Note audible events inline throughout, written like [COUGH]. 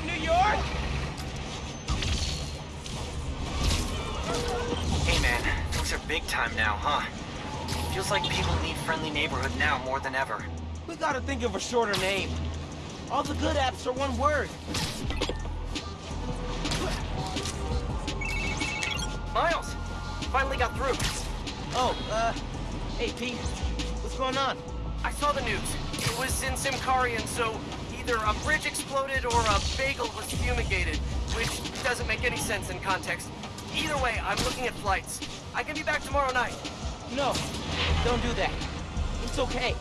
up, New York? Hey man, things are big time now, huh? Feels like people need friendly neighborhood now more than ever. We gotta think of a shorter name. All the good apps are one word. Miles! Finally got through. Oh, uh, hey Pete, what's going on? I saw the news. It was in Symkarian, so either a bridge exploded or a bagel was fumigated, which doesn't make any sense in context. Either way, I'm looking at flights. I can be back tomorrow night. No, don't do that. It's okay.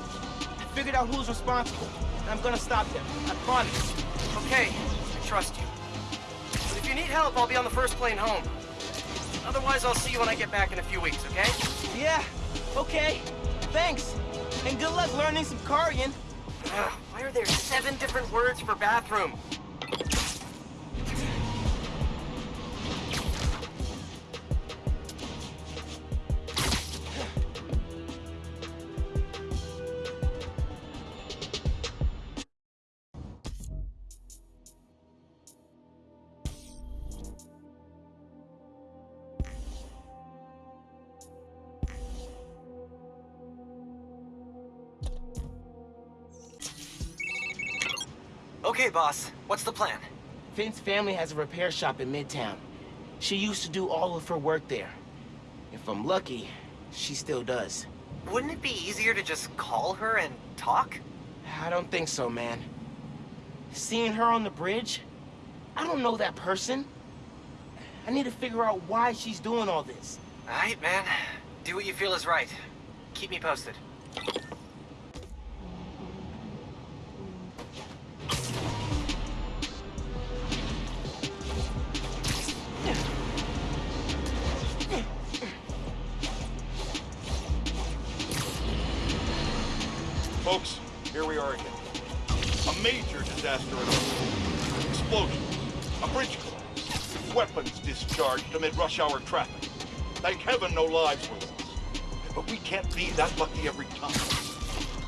I figured out who's responsible, and I'm gonna stop them. I promise. Okay, I trust you. But if you need help, I'll be on the first plane home. Otherwise, I'll see you when I get back in a few weeks, okay? Yeah, okay. Thanks. And good luck learning Symkarian. Ugh, why are there seven different words for bathroom? Okay, boss. What's the plan? Phin's family has a repair shop in Midtown. She used to do all of her work there. If I'm lucky, she still does. Wouldn't it be easier to just call her and talk? I don't think so, man. Seeing her on the bridge? I don't know that person. I need to figure out why she's doing all this. Alright, man. Do what you feel is right. Keep me posted. Folks, here we are again. A major disaster at. Explosion. A bridge collapse. Weapons discharged amid rush hour traffic. Thank heaven no lives were lost. But we can't be that lucky every time.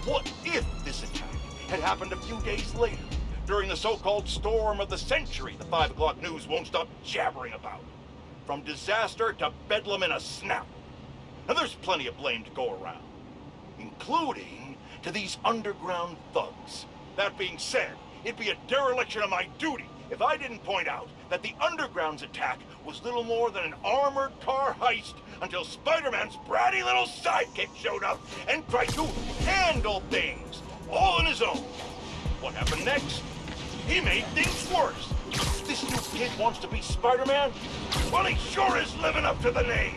What if this attack had happened a few days later, during the so-called storm of the century the 5 o'clock news won't stop jabbering about? From disaster to bedlam in a snap. And there's plenty of blame to go around, including to these underground thugs. That being said, it'd be a dereliction of my duty if I didn't point out that the Underground's attack was little more than an armored car heist until Spider-Man's bratty little sidekick showed up and tried to handle things, all on his own. What happened next? He made things worse. This new kid wants to be Spider-Man? Well, he sure is living up to the name.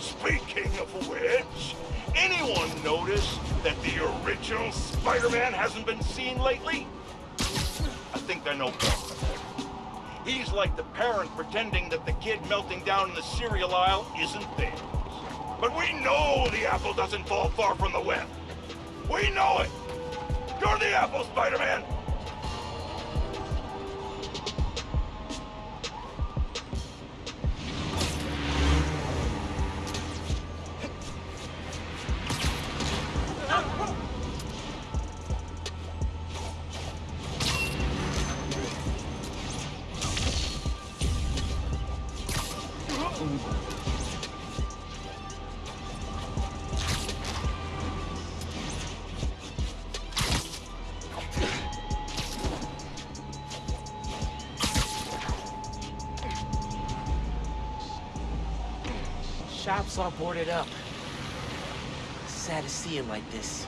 Speaking of which, anyone notice that the original Spider-Man hasn't been seen lately? I think know better. He's like the parent pretending that the kid melting down in the cereal aisle isn't theirs. But we know the apple doesn't fall far from the web. We know it. You're the apple, Spider-Man. All boarded up. Sad to see him like this.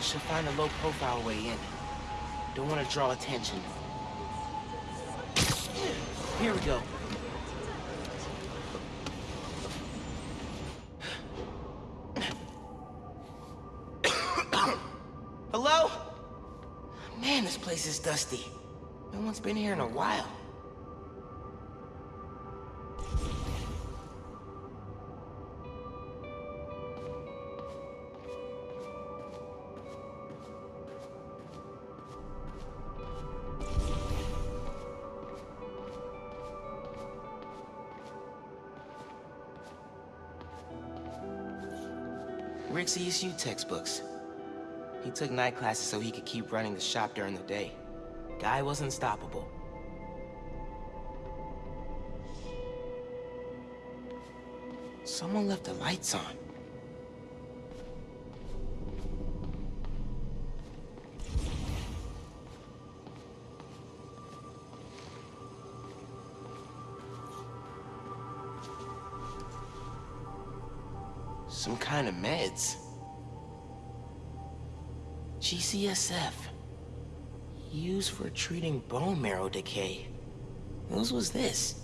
Should find a low-profile way in. Don't want to draw attention. Here we go. Hello? Man, this place is dusty. No one's been here in a while. CSU textbooks. He took night classes so he could keep running the shop during the day. Guy was unstoppable. Someone left the lights on. Kind of meds. GCSF. Used for treating bone marrow decay. Whose was this?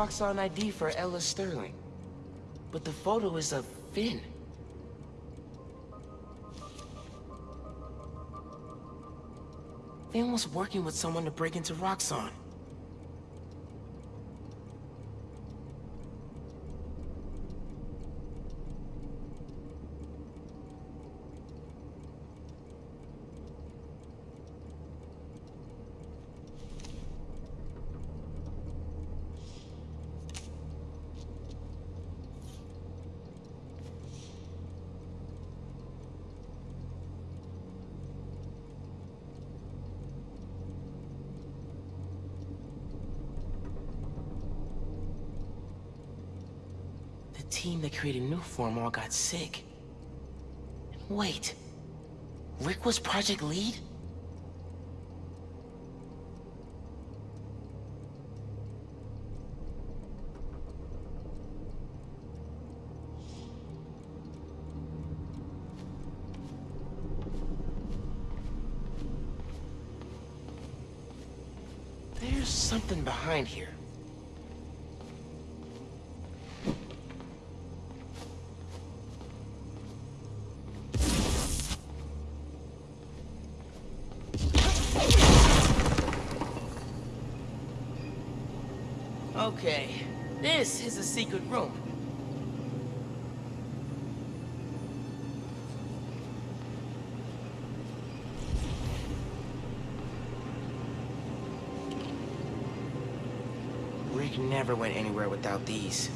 Roxxon ID for Ella Sterling. But the photo is of Phin. Phin was working with someone to break into Roxxon. Team that created Nuform all got sick. Wait, Rick was Project Lead? There's something behind here. Secret room. Rick never went anywhere without these.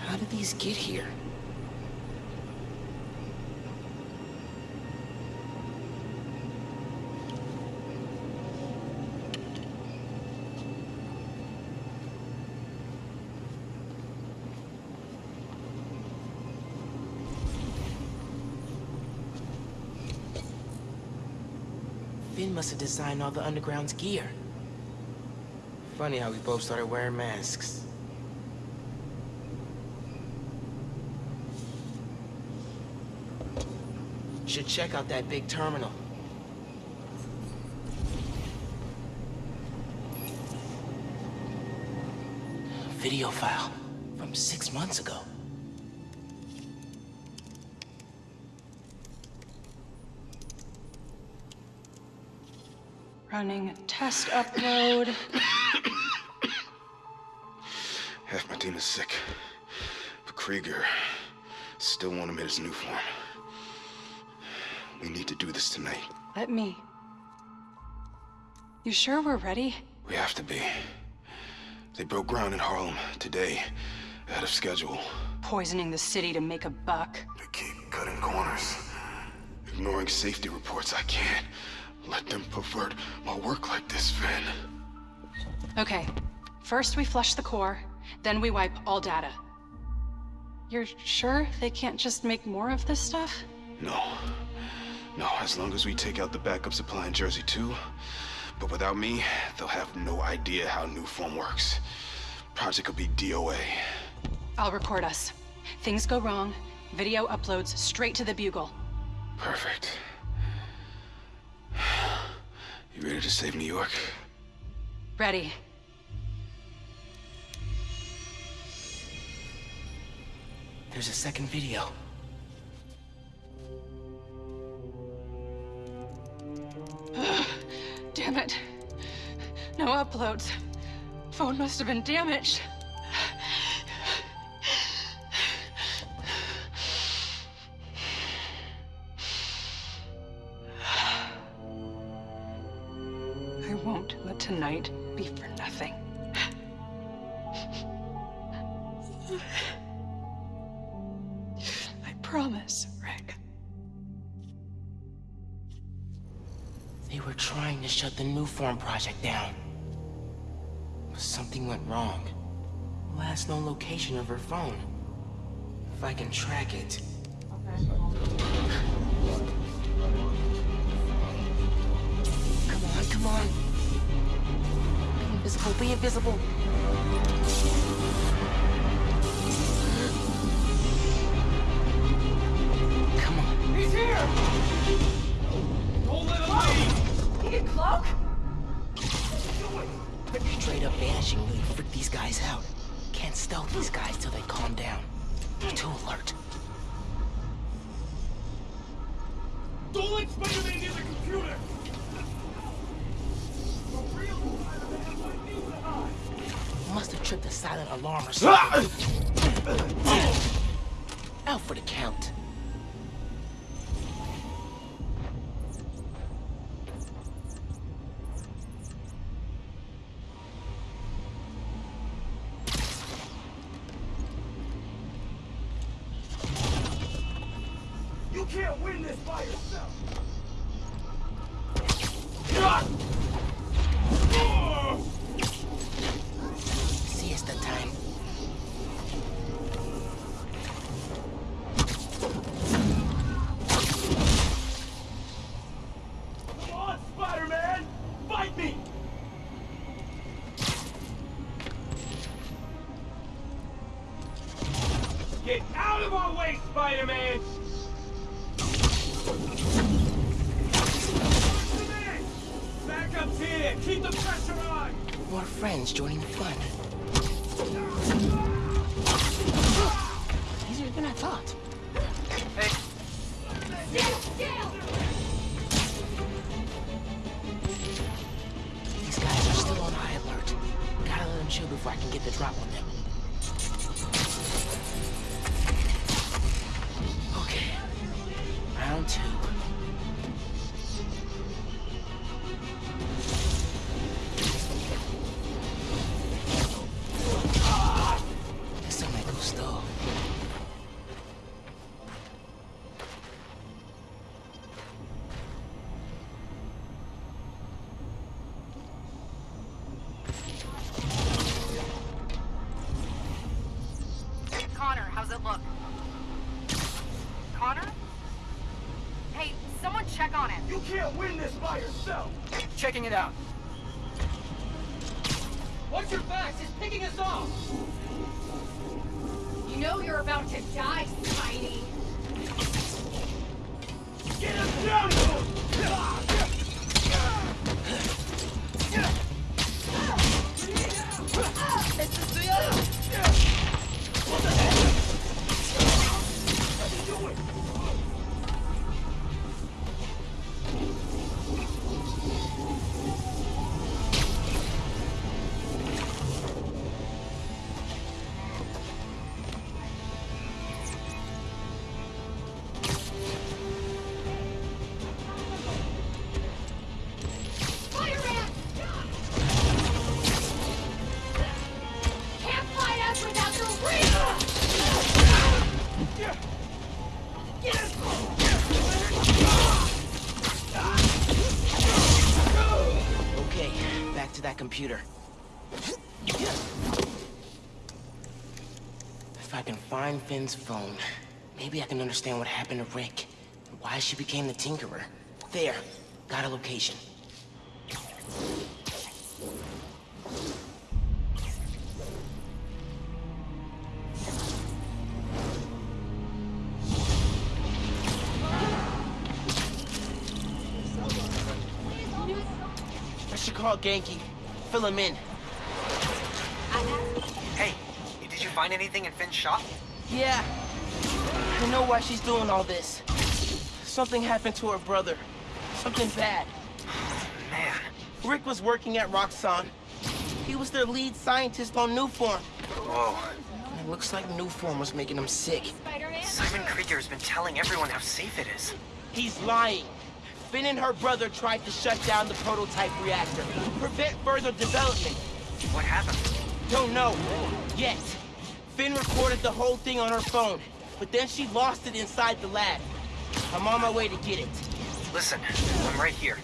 How did these get here? Must have designed all the Underground's gear. Funny how we both started wearing masks. Should check out that big terminal. Video file from six months ago. Running a test upload. Half my team is sick. But Krieger still want him in his new form. We need to do this tonight. Let me. You sure we're ready? We have to be. They broke ground in Harlem today, ahead of schedule. Poisoning the city to make a buck. They keep cutting corners, ignoring safety reports. I can't let them pervert my work like this, Phin. Okay. First we flush the core, then we wipe all data. You're sure they can't just make more of this stuff? No. No, as long as we take out the backup supply in Jersey too. But without me, they'll have no idea how Nuform works. Project will be DOA. I'll record us. Things go wrong, video uploads straight to the Bugle. Perfect. You ready to save New York? Ready. There's a second video. [GASPS] Damn it. No uploads. Phone must have been damaged. Shut the Nuform project down. But something went wrong. Last known location of her phone. If I can track it. Come on, come on. Be invisible, be invisible. Come on. He's here! Don't let him leave! Need a cloak? Straight up vanishing really freak these guys out. Can't stealth these guys till they calm down. They're too alert. Someone check on him. You can't win this by yourself! Checking it out. Watch your backs! He's picking us off! You know you're about to die, Spidey. Get us down to him! Spider-Man! Phone, maybe I can understand what happened to Rick and why she became the Tinkerer. There, got a location. I should call Ganke. Fill him in. Why she's doing all this. Something happened to her brother. Something bad. [SIGHS] Man, Rick was working at Roxxon. He was their lead scientist on Nuform. whoa. It looks like Nuform was making him sick. Simon Krieger's been telling everyone how safe it is. He's lying. Phin and her brother tried to shut down the prototype reactor, prevent further development. What happened? Don't know. Yet. Phin recorded the whole thing on her phone, but then she lost it inside the lab. I'm on my way to get it. Listen, I'm right here.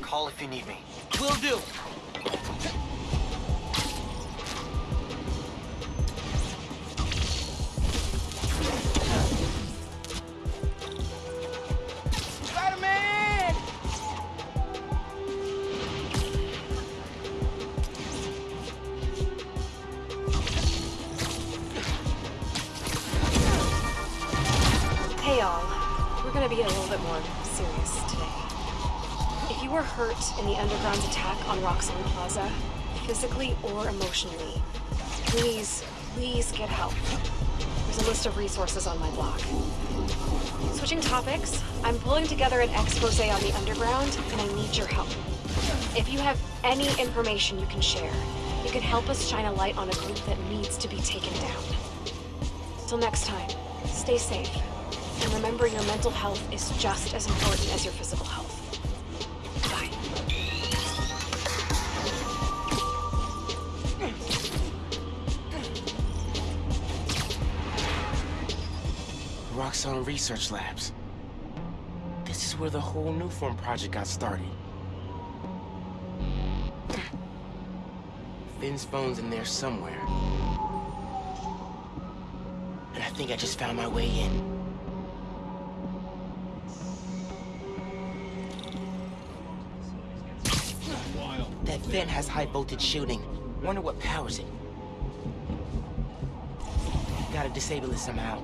Call if you need me. Will do. Hey all, we're gonna be a little bit more serious today. If you were hurt in the Underground's attack on Roxxon Plaza, physically or emotionally, please, please get help. There's a list of resources on my blog. Switching topics, I'm pulling together an expose on the Underground, and I need your help. If you have any information you can share, you can help us shine a light on a group that needs to be taken down. Till next time, stay safe. And remember your mental health is just as important as your physical health. Bye. Roxxon Research Labs. This is where the whole Nuform project got started. Phin's phone's in there somewhere. And I think I just found my way in. Vent has high voltage shielding. Wonder what powers it. Gotta disable it somehow.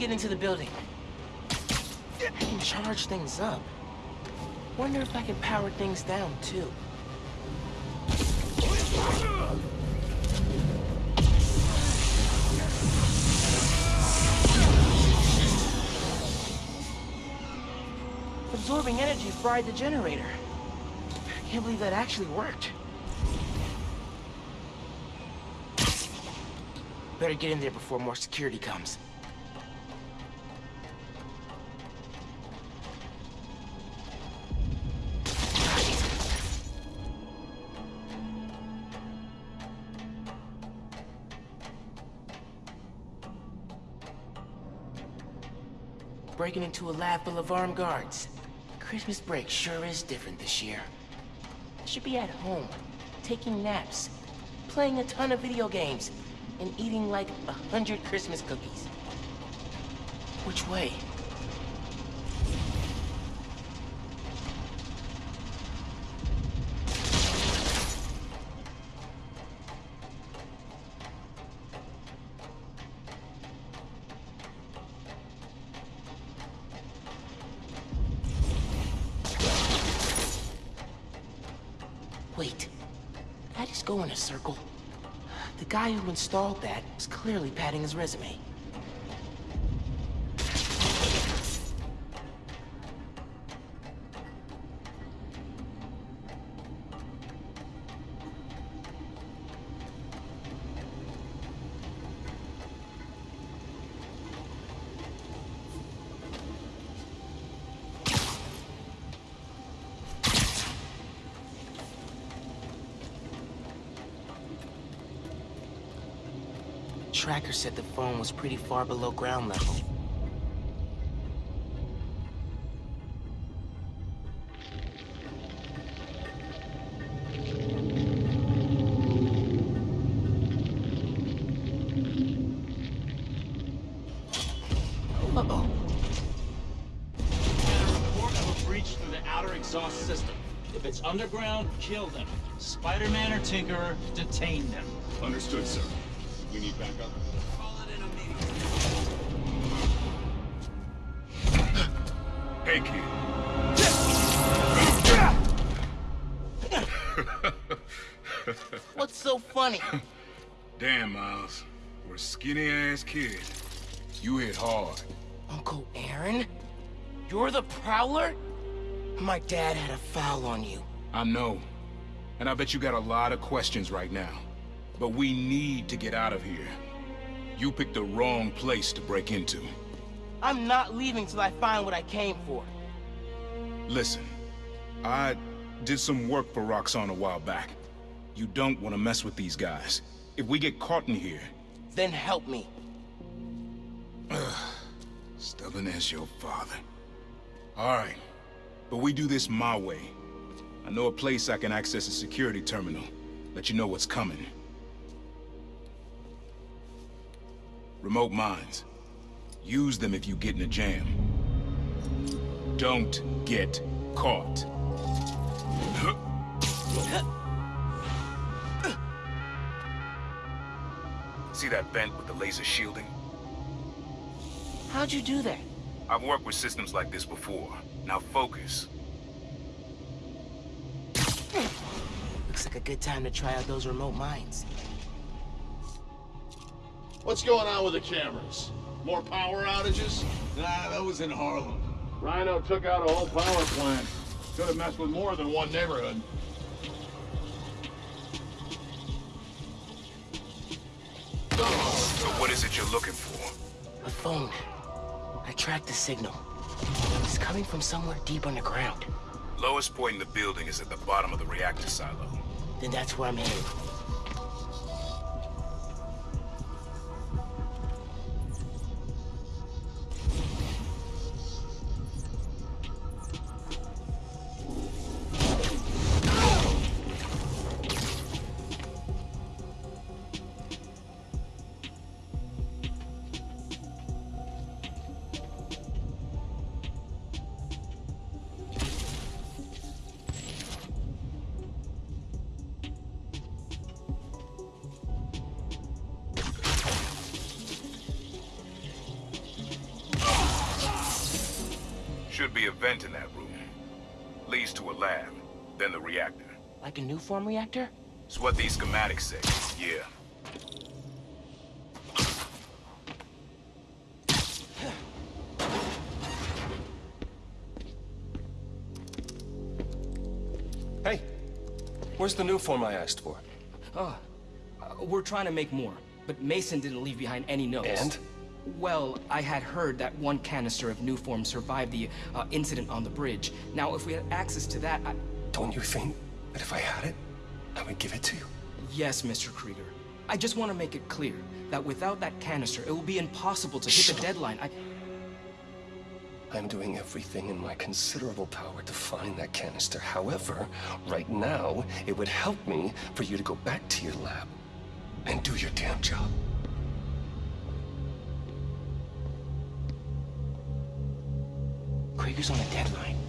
Get into the building. I can charge things up. Wonder if I can power things down, too. Absorbing energy fried the generator. I can't believe that actually worked. Better get in there before more security comes. Breaking into a lab full of armed guards. Christmas break sure is different this year. I should be at home, taking naps, playing a ton of video games, and eating like a hundred Christmas cookies. Which way? Just go in a circle? The guy who installed that was clearly padding his resume. Tracker said the phone was pretty far below ground level. Uh-oh. report of a breach through the outer exhaust system. If it's underground, kill them. Spider-Man or Tinkerer, detain them. Understood, sir. We need backup. Skinny-ass kid. You hit hard. Uncle Aaron? You're the Prowler? My dad had a foul on you. I know. And I bet you got a lot of questions right now. But we need to get out of here. You picked the wrong place to break into. I'm not leaving till I find what I came for. Listen, I did some work for Roxxon a while back. You don't want to mess with these guys. If we get caught in here, Then help me. [SIGHS] stubborn as your father. All right, but we do this my way. I know a place I can access a security terminal. Let you know what's coming. Remote mines. Use them if you get in a jam. Don't get caught. [LAUGHS] See that vent with the laser shielding? How'd you do that? I've worked with systems like this before. Now focus. Looks like a good time to try out those remote mines. What's going on with the cameras? More power outages? Nah, that was in Harlem. Rhino took out a whole power plant. Could have messed with more than one neighborhood. So what is it you're looking for? A phone. I tracked the signal. It's coming from somewhere deep underground. Lowest point in the building is at the bottom of the reactor silo. Then that's where I'm headed. Like a Nuform reactor? It's what these schematics say. Yeah. Hey, where's the Nuform I asked for? Oh, uh, we're trying to make more, but Mason didn't leave behind any notes. And? Well, I had heard that one canister of Nuform survived the uh, incident on the bridge. Now, if we had access to that, I... Don't you think that if I had it, I would give it to you? Yes, Mr. Krieger. I just want to make it clear that without that canister, it will be impossible to hit the up. deadline. I... I'm doing everything in my considerable power to find that canister. However, right now, it would help me for you to go back to your lab and do your damn job. Krieger's on a deadline.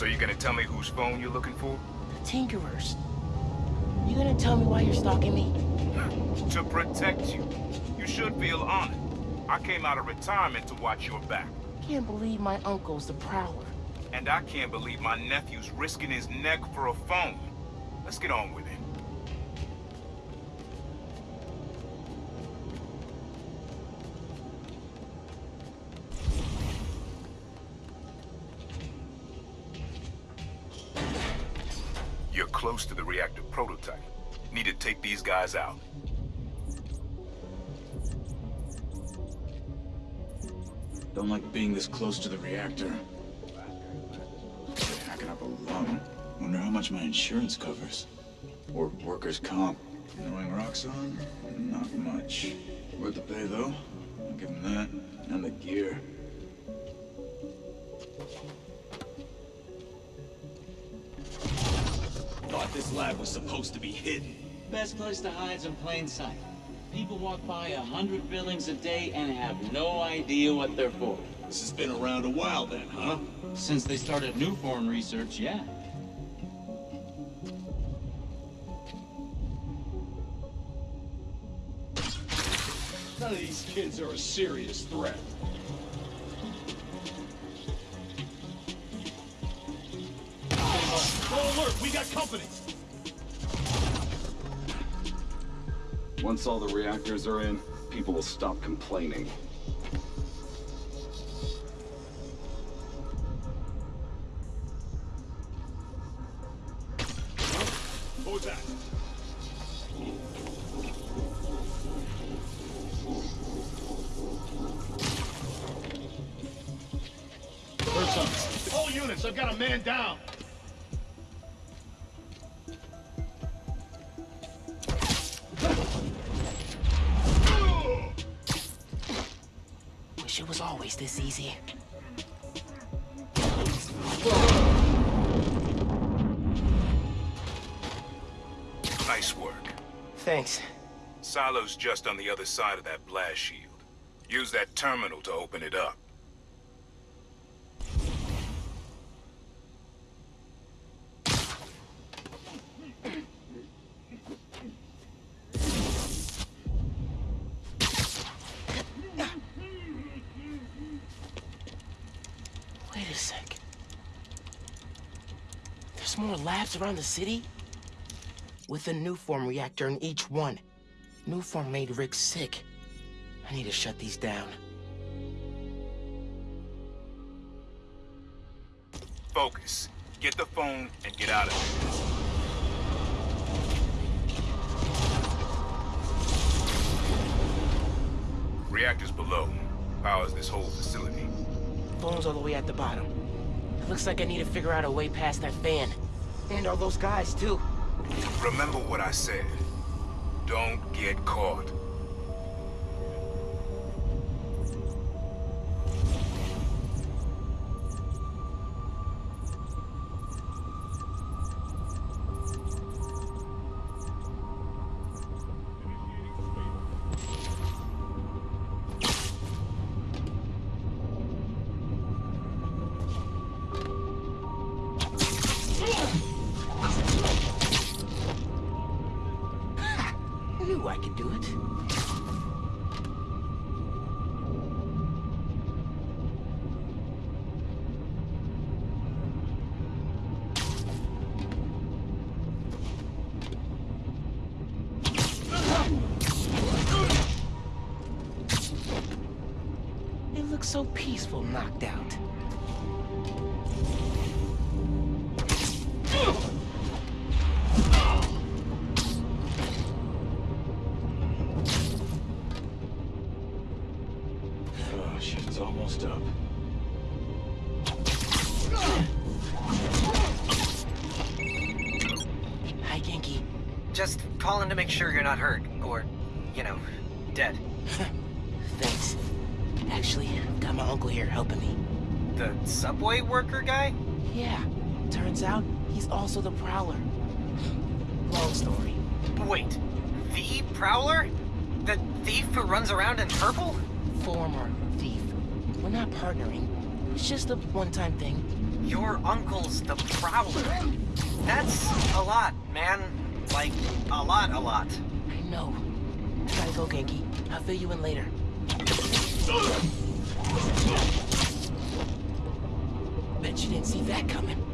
So you're gonna tell me whose phone you're looking for? The tinkerers. You gonna tell me why you're stalking me? [LAUGHS] to protect you. You should feel honored. I came out of retirement to watch your back. Can't believe my uncle's the Prowler. And I can't believe my nephew's risking his neck for a phone. Let's get on with it. Guys out. Don't like being this close to the reactor. Hacking up a lung. Wonder how much my insurance covers. Or workers' comp. Knowing Roxxon, not much. Worth the pay, though. I'll give him that. And the gear. Thought this lab was supposed to be hidden. Best place to hide's in plain sight. People walk by a hundred buildings a day and have no idea what they're for. This has been around a while then, huh? Since they started Nuform research, yeah. None of these kids are a serious threat. Full alert, we got company! Once all the reactors are in, people will stop complaining. Was that? Silo's just on the other side of that blast shield. Use that terminal to open it up. Wait a sec. There's more labs around the city? With a Nuform reactor in each one. Nuform made Rick sick. I need to shut these down. Focus. Get the phone and get out of here. Reactors below. Powers this whole facility. Phone's all the way at the bottom. It looks like I need to figure out a way past that fan. And all those guys, too. Remember what I said. Don't get caught. We're not partnering. It's just a one-time thing. Your uncle's the Prowler. That's a lot, man. Like, a lot, a lot. I know. Gotta go, Ganke. I'll fill you in later. Bet you didn't see that coming.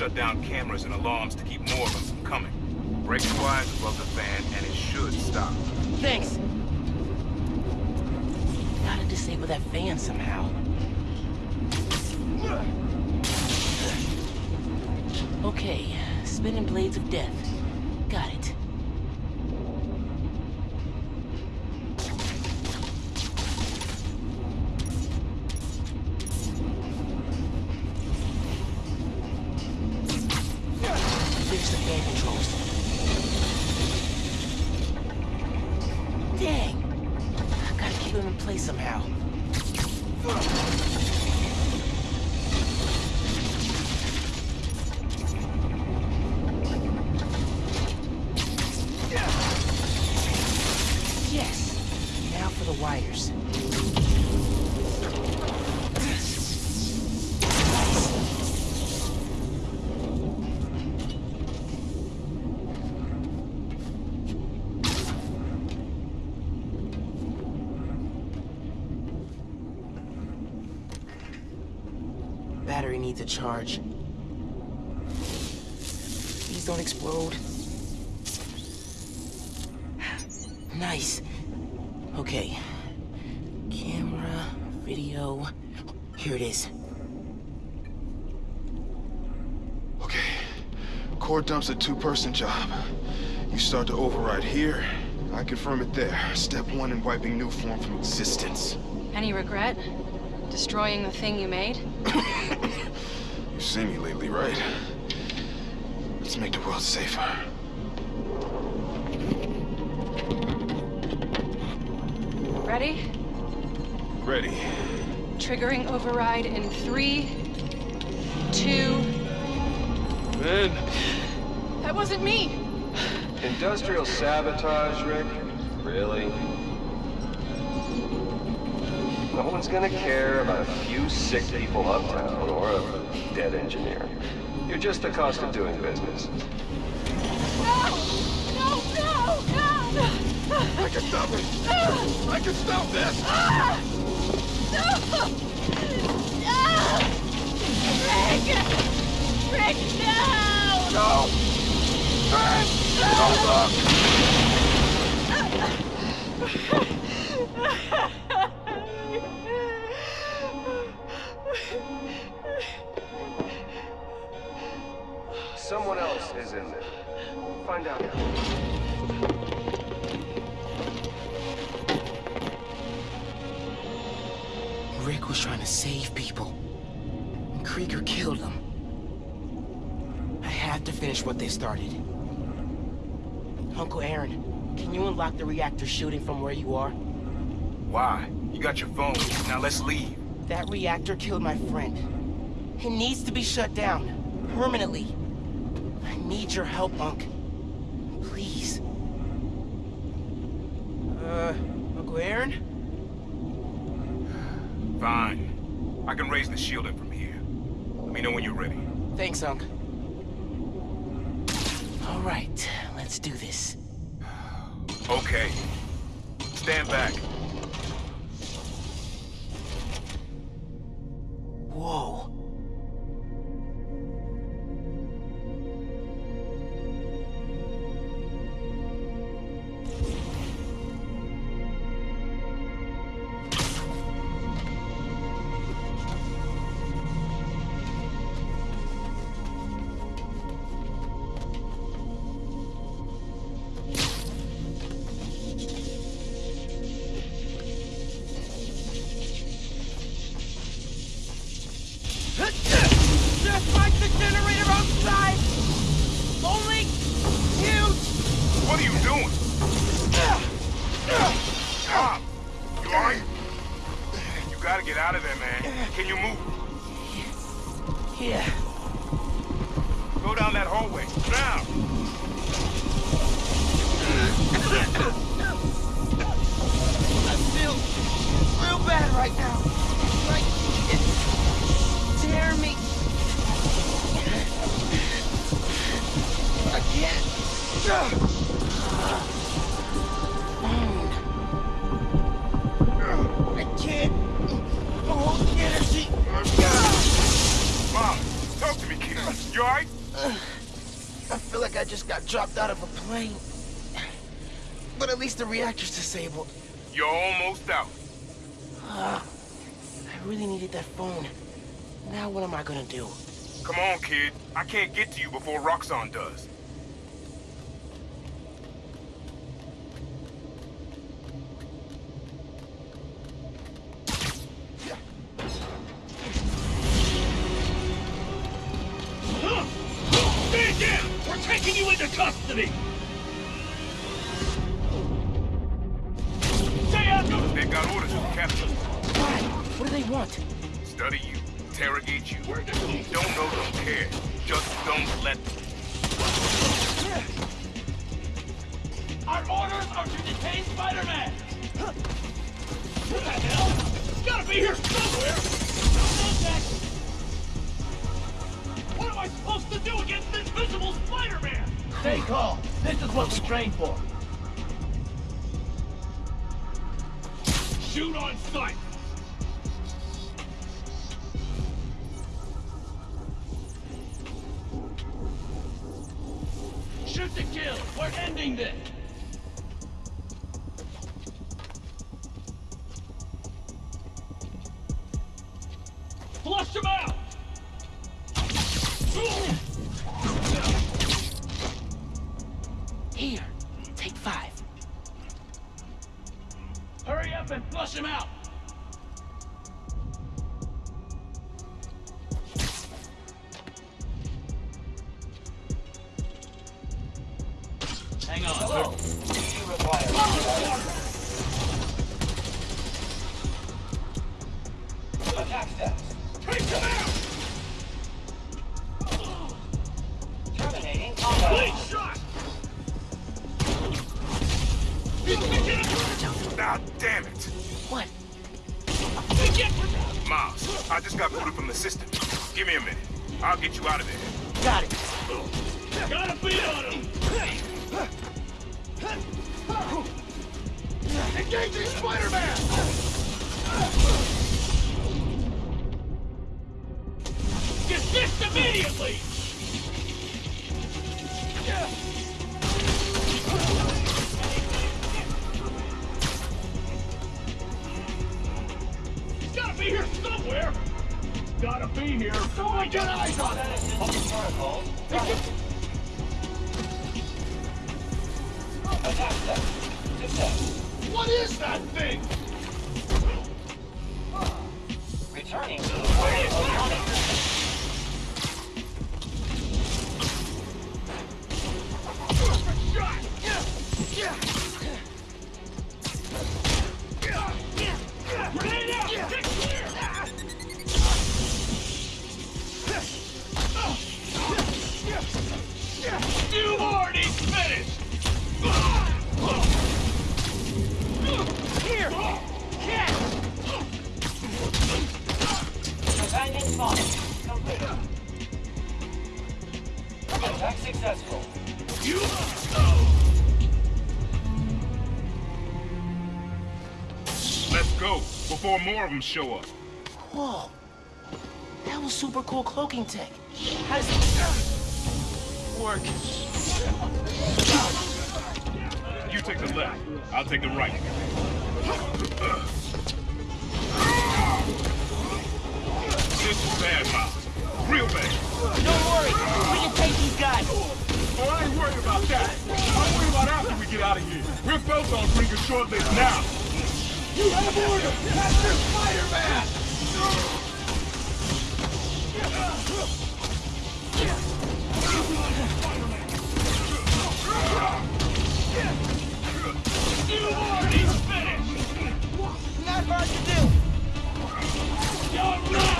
Shut down cameras and alarms Battery to charge. Please don't explode. [SIGHS] Nice. Okay. Camera, video. Here it is. Okay. Core dump's a two-person job. You start to override here, I confirm it there. Step one in wiping Nuform from existence. Any regret? Destroying the thing you made? You've seen me lately, right? Let's make the world safer. Ready? Ready. Triggering override in three, two. Ben! That wasn't me! Industrial sabotage, Rick? Really? No one's gonna care about a few sick people uptown or a dead engineer. You're just the cost of doing business. No! No, no, no! I can stop it! I can stop this! Ah! No! No! Rick! Rick, no! No! Ben! Don't Someone Find out. Rick was trying to save people. And Krieger killed them. I have to finish what they started. Uncle Aaron, can you unlock the reactor shooting from where you are? Why? You got your phone. Now let's leave. That reactor killed my friend. It needs to be shut down. Permanently. I need your help, Unc. Please. Uh, Uncle Aaron? Fine. I can raise the shielding from here. Let me know when you're ready. Thanks, Unc. All right, let's do this. Okay. Stand back. Disabled. You're almost out. Uh, I really needed that phone. Now what am I gonna do? Come on, kid. I can't get to you before Roxxon does. Get you out of there. Attack successful. You... Go. Let's go, before more of them show up. Whoa. That was super cool cloaking tech. How does it work? You take the left, I'll take the right. This is bad, Miles. Real bad. Don't worry. We can take these guys. Oh, I ain't worried about that. I'll worry about after we get out of here. We're both on bring a short list now. You have order! Master Spider-Man! You've finished! Not hard to do. Right!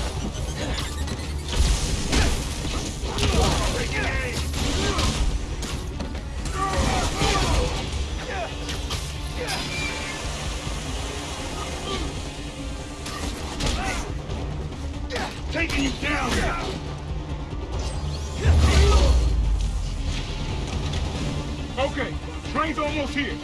you! Okay, train's almost here.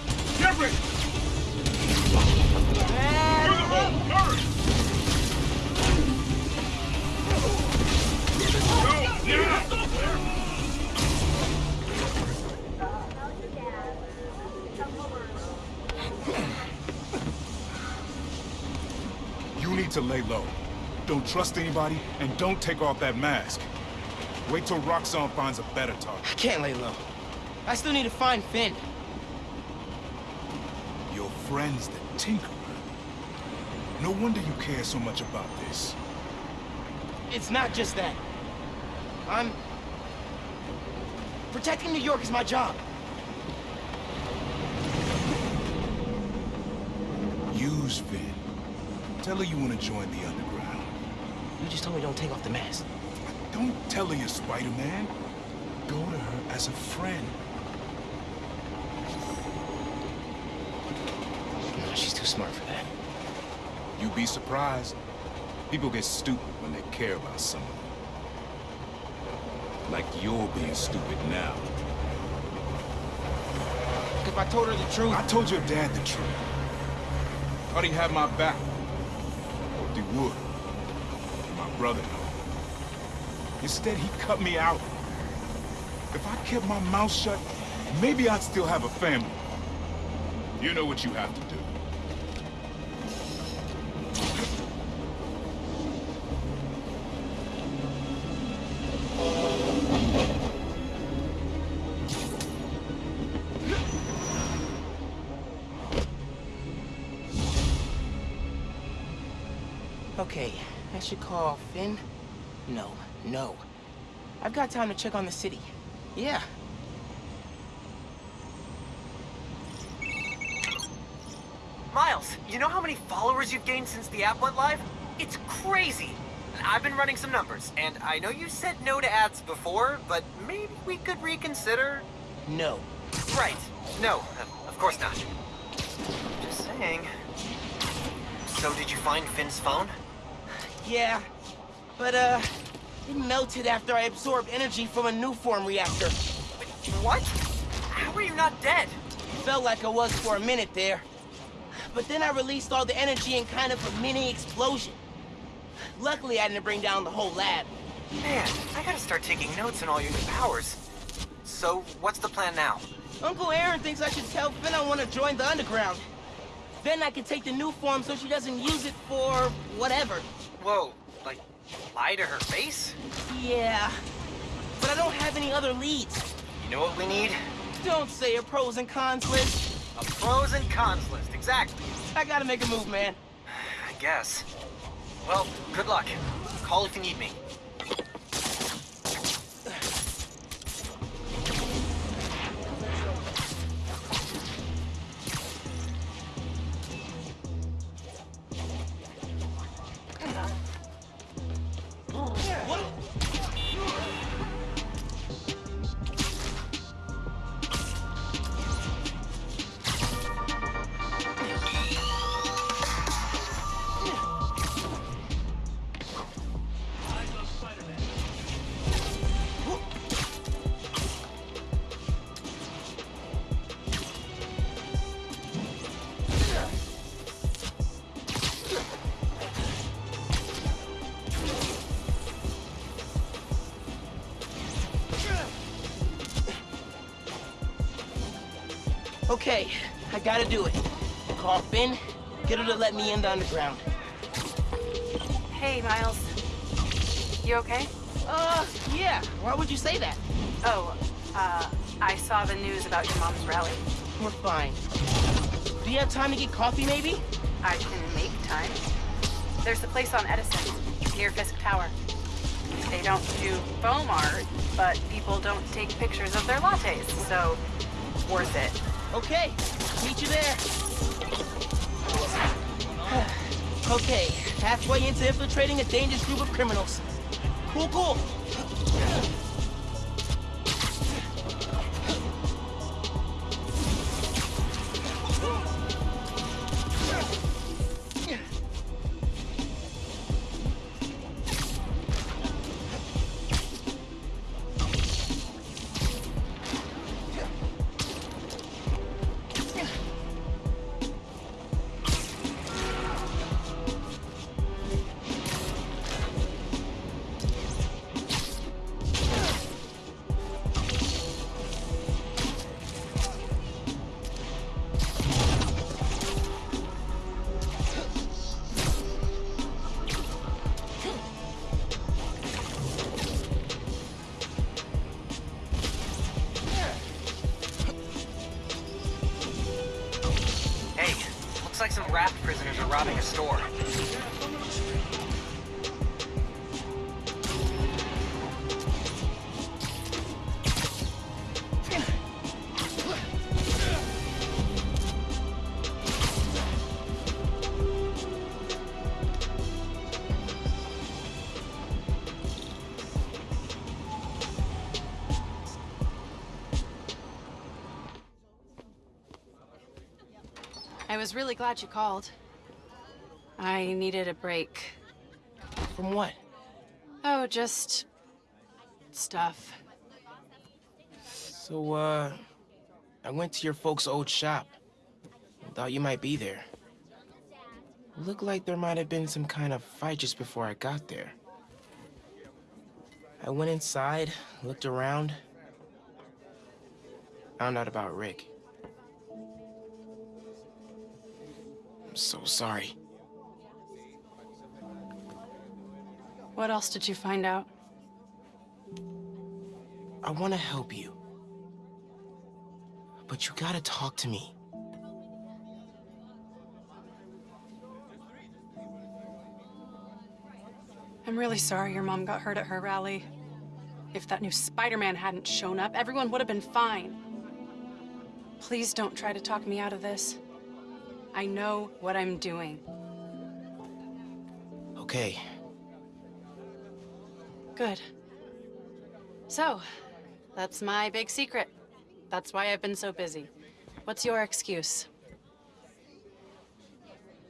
You need to lay low. Don't trust anybody, and don't take off that mask. Wait till Roxxon finds a better target. I can't lay low. I still need to find Phin. Your friend's the Tinkerer. No wonder you care so much about this. It's not just that. I'm... Protecting New York is my job. Use Phin. Tell her you want to join the Underground. You just told me don't take off the mask. Don't tell her you're Spider-Man. Go to her as a friend. No, she's too smart for that. You'd be surprised. People get stupid when they care about someone. Like you're being stupid now. If I told her the truth... I told your dad the truth. Thought he had my back. Hoped he would. Brother. Instead, he cut me out. If I kept my mouth shut, maybe I'd still have a family. You know what you have to do. Should call Phin. No, no. I've got time to check on the city. Yeah. Miles, you know how many followers you've gained since the app went live? It's crazy. I've been running some numbers, and I know you said no to ads before, but maybe we could reconsider? No. Right. No, of course not. Just saying. So did you find Phin's phone? Yeah. But, uh, it melted after I absorbed energy from a Nuform reactor. What? How are you not dead? Felt like I was for a minute there. But then I released all the energy in kind of a mini explosion. Luckily, I didn't bring down the whole lab. Man, I gotta start taking notes on all your new powers. So, what's the plan now? Uncle Aaron thinks I should tell Phin I want to join the underground. Then I can take the Nuform so she doesn't use it for whatever. Whoa, like, lie to her face? Yeah. But I don't have any other leads. You know what we need? Don't say a pros and cons list. A pros and cons list, exactly. I gotta make a move, man. [SIGHS] I guess. Well, good luck. Call if you need me. To in the underground. Hey, Miles. You okay? Uh, yeah. Why would you say that? Oh, uh, I saw the news about your mom's rally. We're fine. Do you have time to get coffee, maybe? I can make time. There's a place on Edison, near Fisk Tower. They don't do foam art, but people don't take pictures of their lattes, so worth it. Okay, meet you there. Okay, halfway into infiltrating a dangerous group of criminals. Cool, cool. Robbing a store. I was really glad you called. I needed a break. From what? Oh, just... stuff. So, uh... I went to your folks' old shop. Thought you might be there. Looked like there might have been some kind of fight just before I got there. I went inside, looked around. Found out about Rick. I'm so sorry. What else did you find out? I want to help you. But you gotta talk to me. I'm really sorry your mom got hurt at her rally. If that new Spider-Man hadn't shown up, everyone would have been fine. Please don't try to talk me out of this. I know what I'm doing. Okay. Good. So, that's my big secret. That's why I've been so busy. What's your excuse?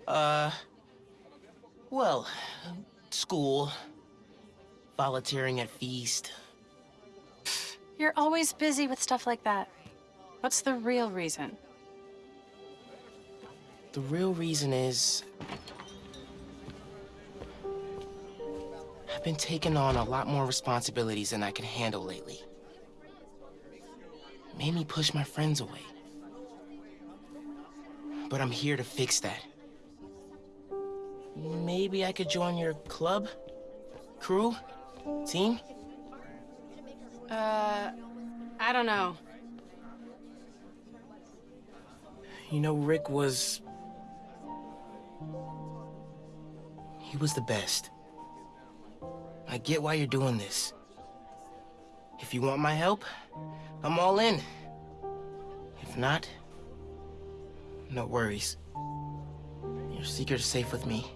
Uh... Well, school. Volunteering at Feast. You're always busy with stuff like that. What's the real reason? The real reason is... I've been taking on a lot more responsibilities than I can handle lately. Made me push my friends away. But I'm here to fix that. Maybe I could join your club? Crew? Team? Uh, I don't know. You know, Rick was... He was the best. I get why you're doing this. If you want my help, I'm all in. If not, no worries. Your secret's safe with me.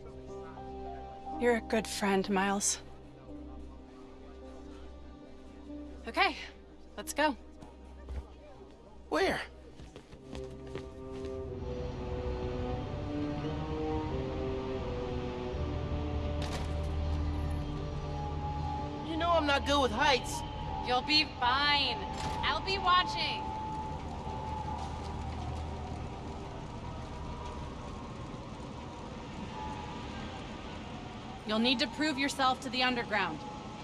You're a good friend, Miles. Okay, let's go. Where? Not good with heights. You'll be fine. I'll be watching. You'll need to prove yourself to the Underground.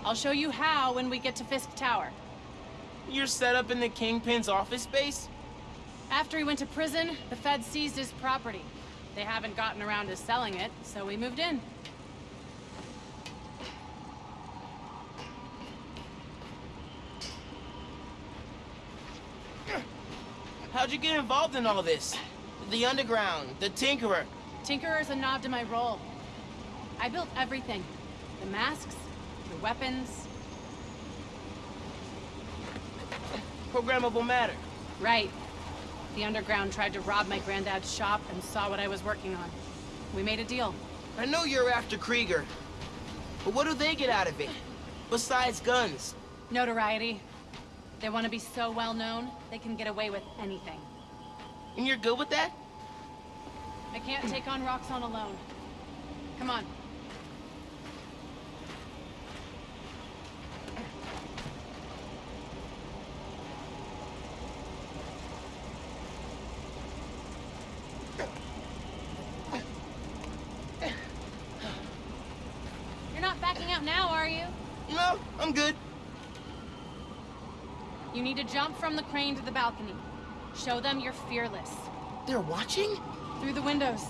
I'll show you how when we get to Fisk Tower. You're set up in the Kingpin's office space? After he went to prison, the feds seized his property. They haven't gotten around to selling it, so we moved in. How'd you get involved in all this? The Underground, the Tinkerer. Tinkerer's a nod to my role. I built everything. The masks, the weapons. Programmable matter. Right. The Underground tried to rob my granddad's shop and saw what I was working on. We made a deal. I know you're after Krieger. But what do they get out of it? Besides guns? Notoriety. They want to be so well known, they can get away with anything. And you're good with that? I can't take on Roxxon alone. Come on. You're not backing out now, are you? No, I'm good. You need to jump from the crane to the balcony. Show them you're fearless. They're watching? Through the windows.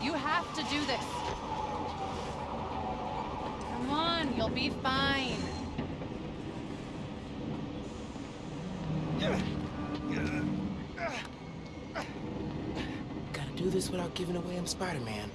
You have to do this. Come on, you'll be fine. Gotta do this without giving away I'm Spider-Man.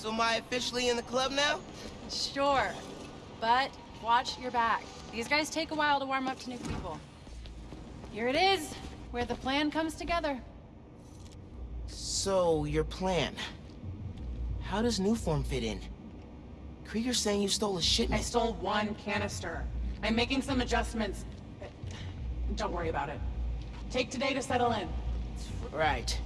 So am I officially in the club now? Sure. But watch your back. These guys take a while to warm up to new people. Here it is, where the plan comes together. So, your plan. How does Nuform fit in? Krieger's saying you stole a shipment. I stole one canister. I'm making some adjustments. Don't worry about it. Take today to settle in. Right.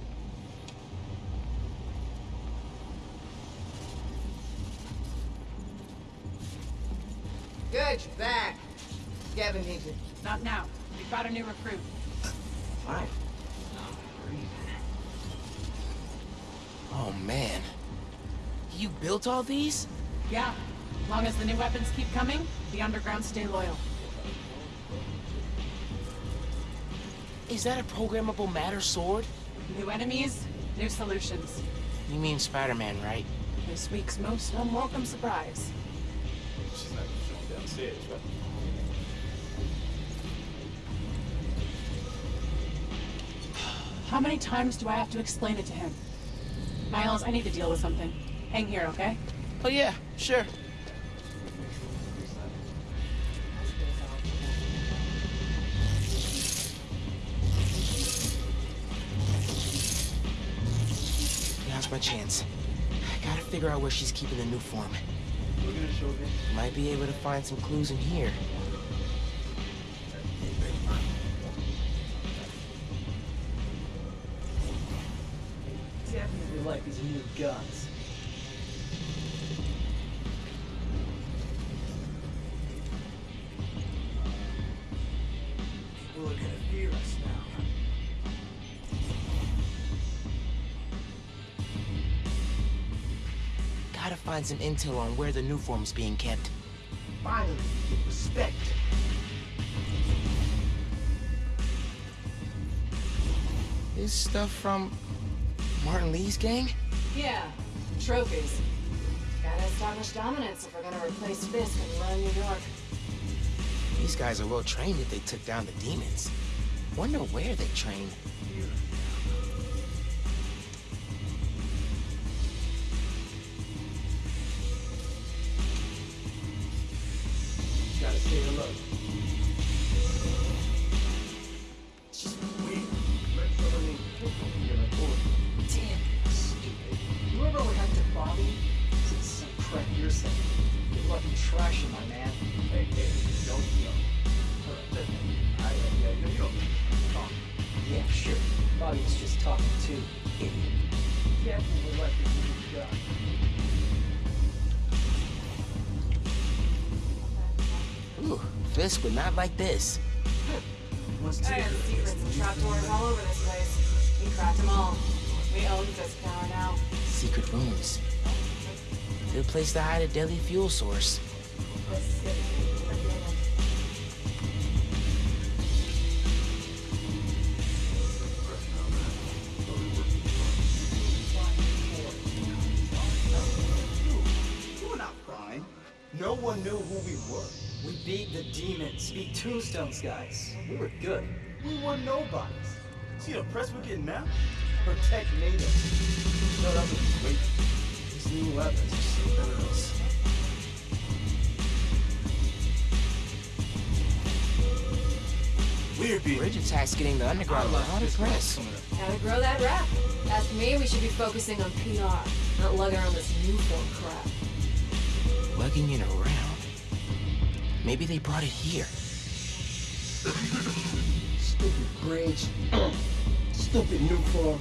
Good, you're back. Gavin needs it. Not now. We've got a new recruit. Fine. Oh, man. You built all these? Yeah. Long as the new weapons keep coming, the underground stay loyal. Is that a programmable matter sword? New enemies, new solutions. You mean Spider-Man, right? This week's most unwelcome surprise. She's not going downstairs, right? How many times do I have to explain it to him? Miles, I need to deal with something. Hang here, okay? Oh yeah, sure. Now's my chance. I gotta figure out where she's keeping the Nuform. Might be able to find some clues in here. Definitely like these new guns. Find some intel on where the Nuform's being kept. Finally, get respect. This stuff from Martin Li's gang? Yeah, trophies. Gotta establish dominance if we're gonna replace Fisk and run New York. These guys are well trained if they took down the demons. Wonder where they train. Not like this. What's I have secrets and trapdoors all over this place. We cracked them all. We own Fisk Tower now. Secret rooms. Good place to hide a deadly fuel source. You were not prime. No one knew who we were. We beat the demons, beat Tombstone's guys. We were good. We were nobodies. See the press we're getting now? Protect natives. No, that was great. These new weapons are so better than us. Weird Bridge attack's getting the underground a lot of press. Gotta grow that rap. As for me, we should be focusing on PR, not lugging around this Nuform crap. Lugging it around. Maybe they brought it here. Stupid bridge. Stupid Nuform.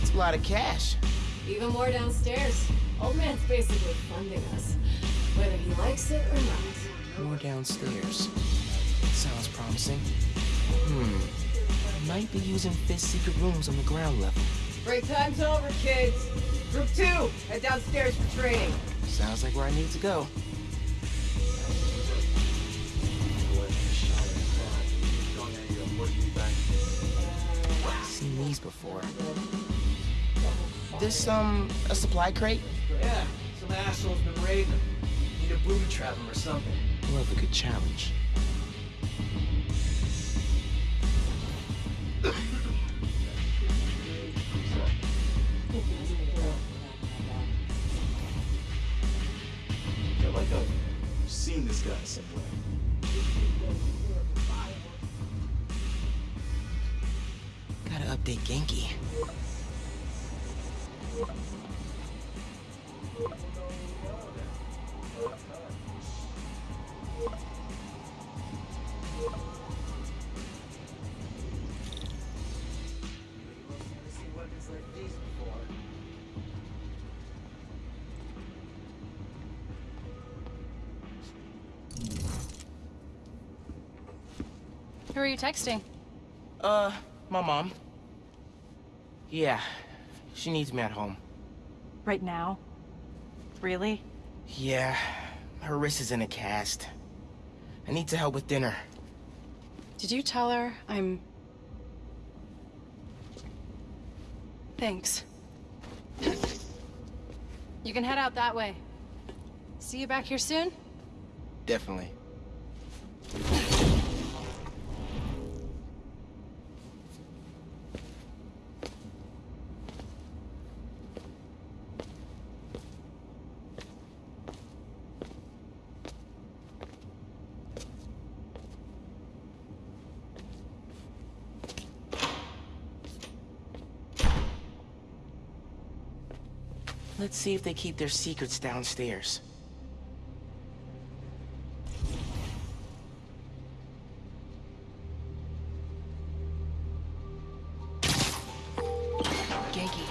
It's a lot of cash. Even more downstairs. Old man's basically funding us, whether he likes it or not. More downstairs. Sounds promising. Hmm. Might be using Fizz secret rooms on the ground level. Break time's over, kids. Group two, head downstairs for training. Sounds like where I need to go. Seen these before. This, um, a supply crate? Yeah, some asshole's been raiding them. Need a booby trap him or something. Love a good challenge. You texting? Uh, my mom. Yeah, she needs me at home. Right now? Really? Yeah, her wrist is in a cast. I need to help with dinner. Did you tell her I'm... Thanks. You can head out that way. See you back here soon? Definitely. Let's see if they keep their secrets downstairs. Ganke,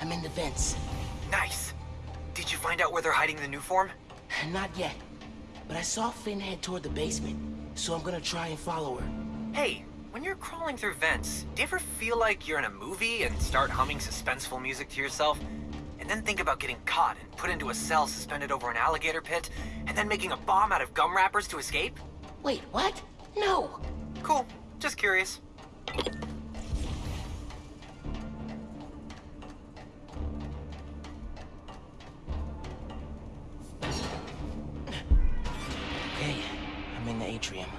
I'm in the vents. Nice. Did you find out where they're hiding the Nuform? Not yet, but I saw Phin head toward the basement, so I'm gonna try and follow her. Hey, when you're crawling through vents, do you ever feel like you're in a movie and start humming suspenseful music to yourself? And then think about getting caught and put into a cell suspended over an alligator pit, and then making a bomb out of gum wrappers to escape? Wait, what? No! Cool. Just curious. Okay, I'm in the atrium.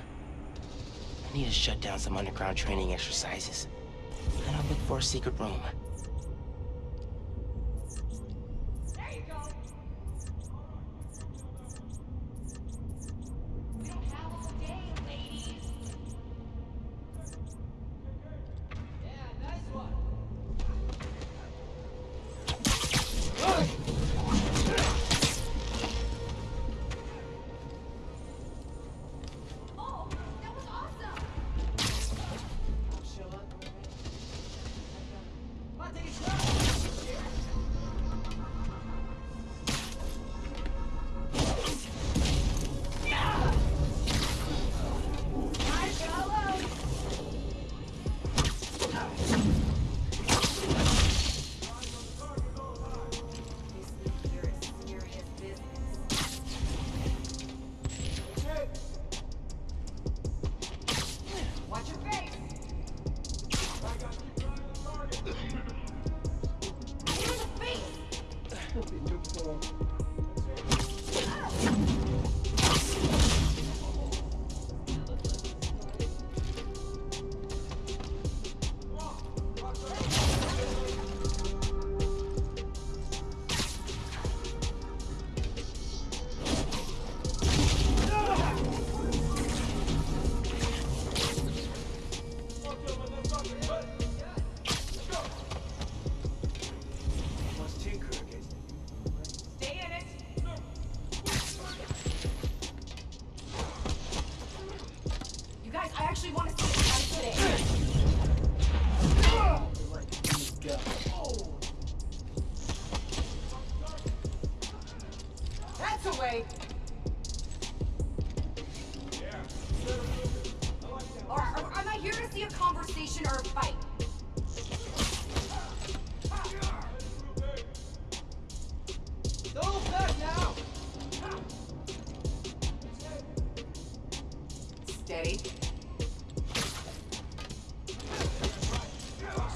I need to shut down some underground training exercises. Then I'll look for a secret room.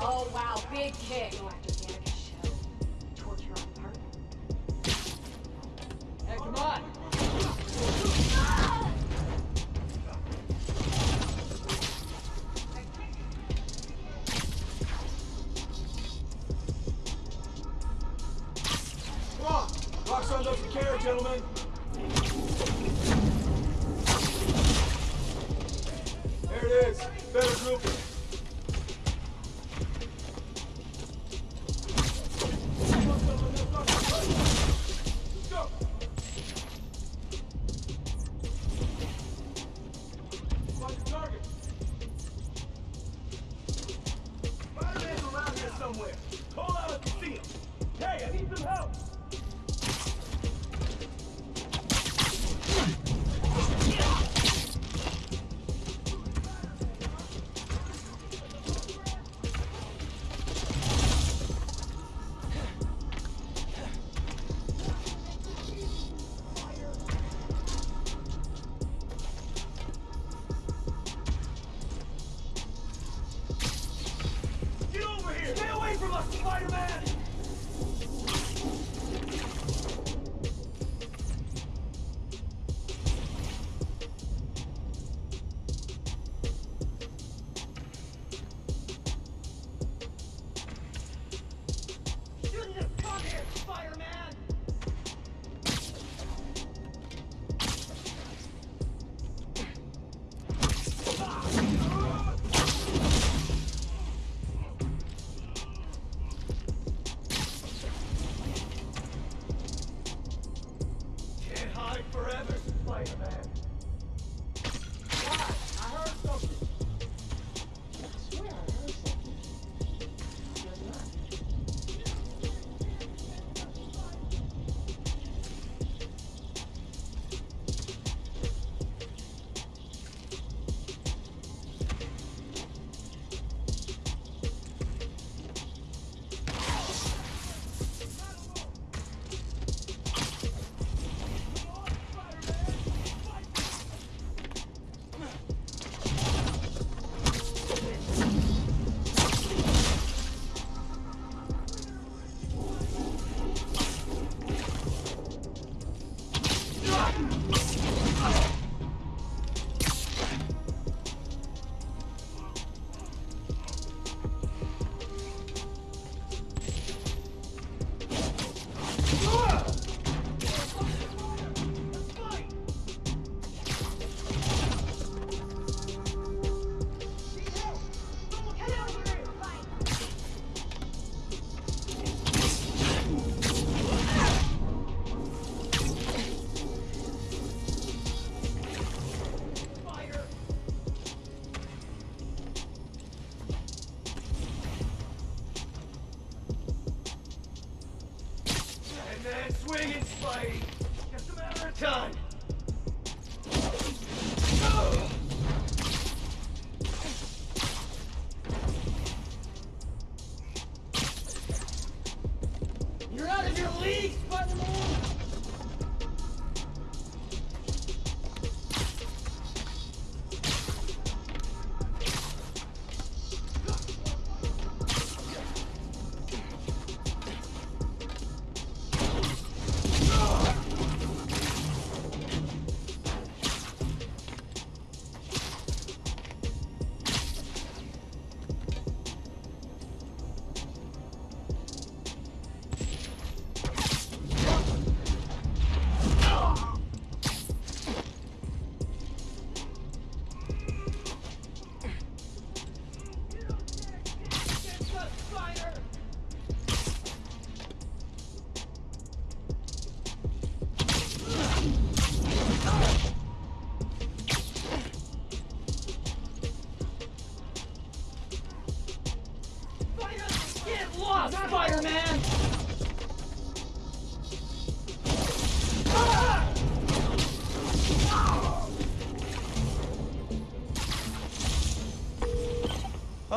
Oh wow, big kick.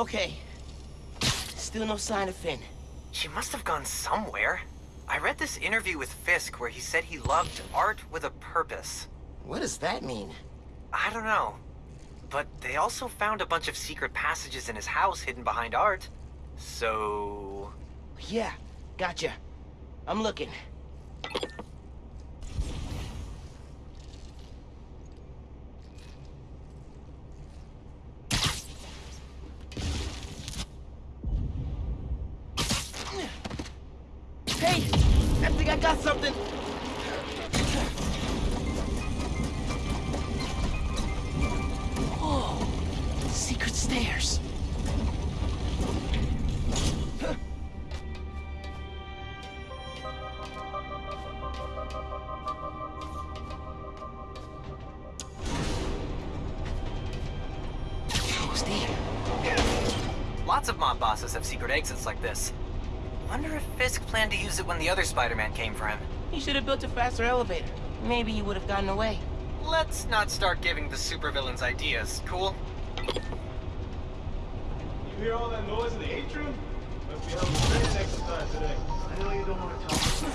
Okay. Still no sign of Phin. She must have gone somewhere. I read this interview with Fisk where he said he loved art with a purpose. What does that mean? I don't know. But they also found a bunch of secret passages in his house hidden behind art. So... Yeah, gotcha. I'm looking. Secret exits like this. Wonder if Fisk planned to use it when the other Spider-Man came for him. He should have built a faster elevator. Maybe he would have gotten away. Let's not start giving the supervillains ideas, cool? You hear all that noise in the atrium? Must be having a training exercise today. I know you don't want to talk,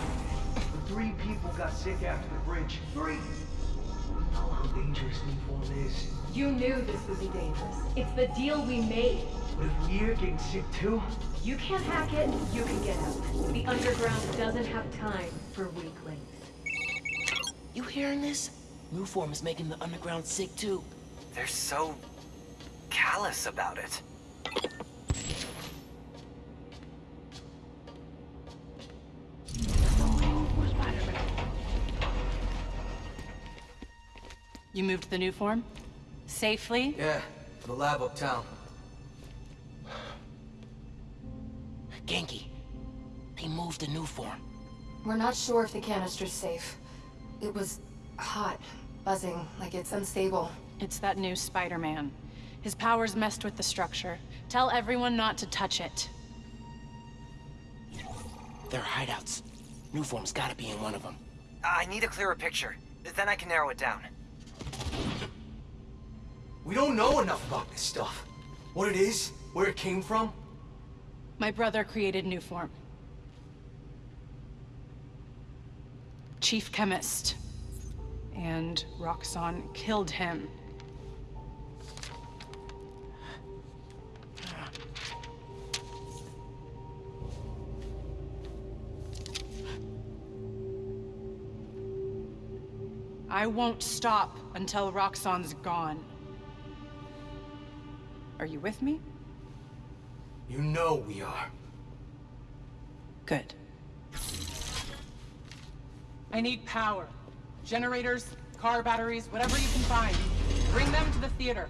but three people got sick after the bridge. Three! You how dangerous Nuform is. You knew this would be dangerous. It's the deal we made. But if we're getting sick too, You can't hack it, you can get out. The underground doesn't have time for weaklings. You hearing this? Nuform is making the underground sick too. They're so... callous about it. You moved the Nuform? Safely? Yeah, to the lab uptown. They moved the Nuform. We're not sure if the canister's safe. It was hot, buzzing, like it's unstable. It's that new Spider-Man. His powers messed with the structure. Tell everyone not to touch it. They're hideouts. Nuform's gotta be in one of them. I need a clearer picture. Then I can narrow it down. We don't know enough about this stuff. What it is, where it came from. My brother created new Chief chemist. And Roxxon killed him. I won't stop until Roxxon's gone. Are you with me? You know we are. Good. I need power. Generators, car batteries, whatever you can find. Bring them to the theater.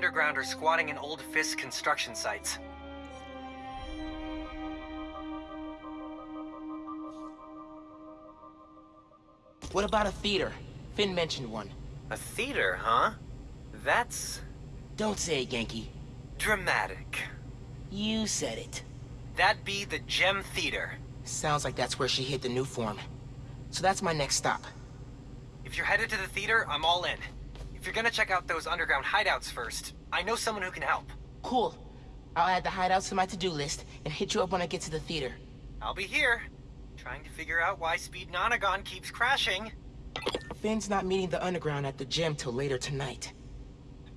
Underground are squatting in old Fisk construction sites. What about a theater? Phin mentioned one. A theater, huh? That's... Don't say it, Ganke. dramatic. You said it. That'd be the Gem Theater. Sounds like that's where she hid the Nuform. So that's my next stop. If you're headed to the theater, I'm all in. If you're gonna check out those underground hideouts first, I know someone who can help. Cool. I'll add the hideouts to my to-do list and hit you up when I get to the theater. I'll be here, trying to figure out why Speed Nonagon keeps crashing. Phin's not meeting the underground at the gym till later tonight.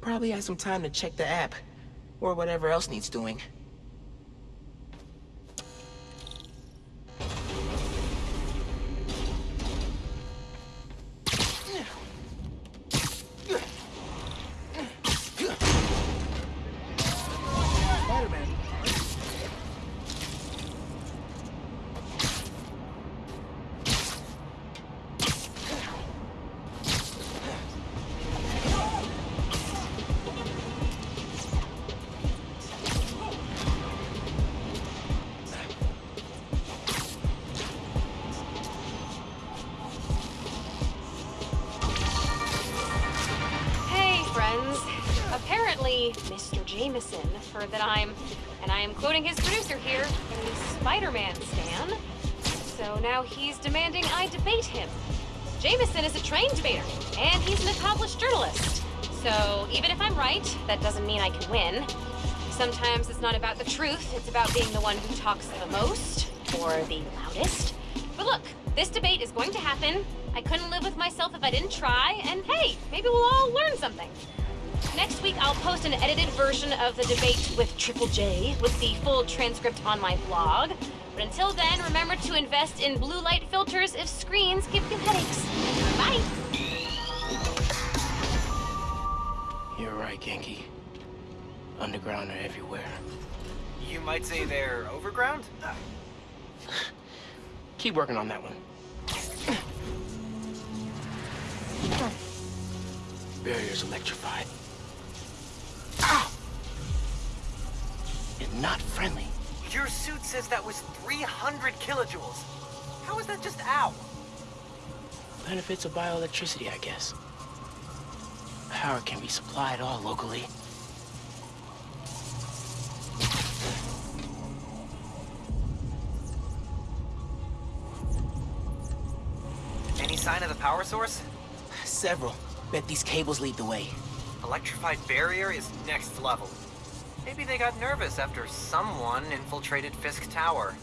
Probably has some time to check the app, or whatever else needs doing. Edited version of the debate with Triple J with the full transcript on my blog. But until then, remember to invest in blue light filters if screens give you headaches. Bye! You're right, Ganke. Underground are everywhere. You might say they're overground? [LAUGHS] Keep working on that one. [LAUGHS] Barrier's electrified. Ow! And not friendly. Your suit says that was 300 kilojoules. How is that just ow? Benefits of bioelectricity, I guess. Power can be supplied all locally. Any sign of the power source? Several. Bet these cables lead the way. Electrified barrier is next level. Maybe they got nervous after someone infiltrated Fisk Tower.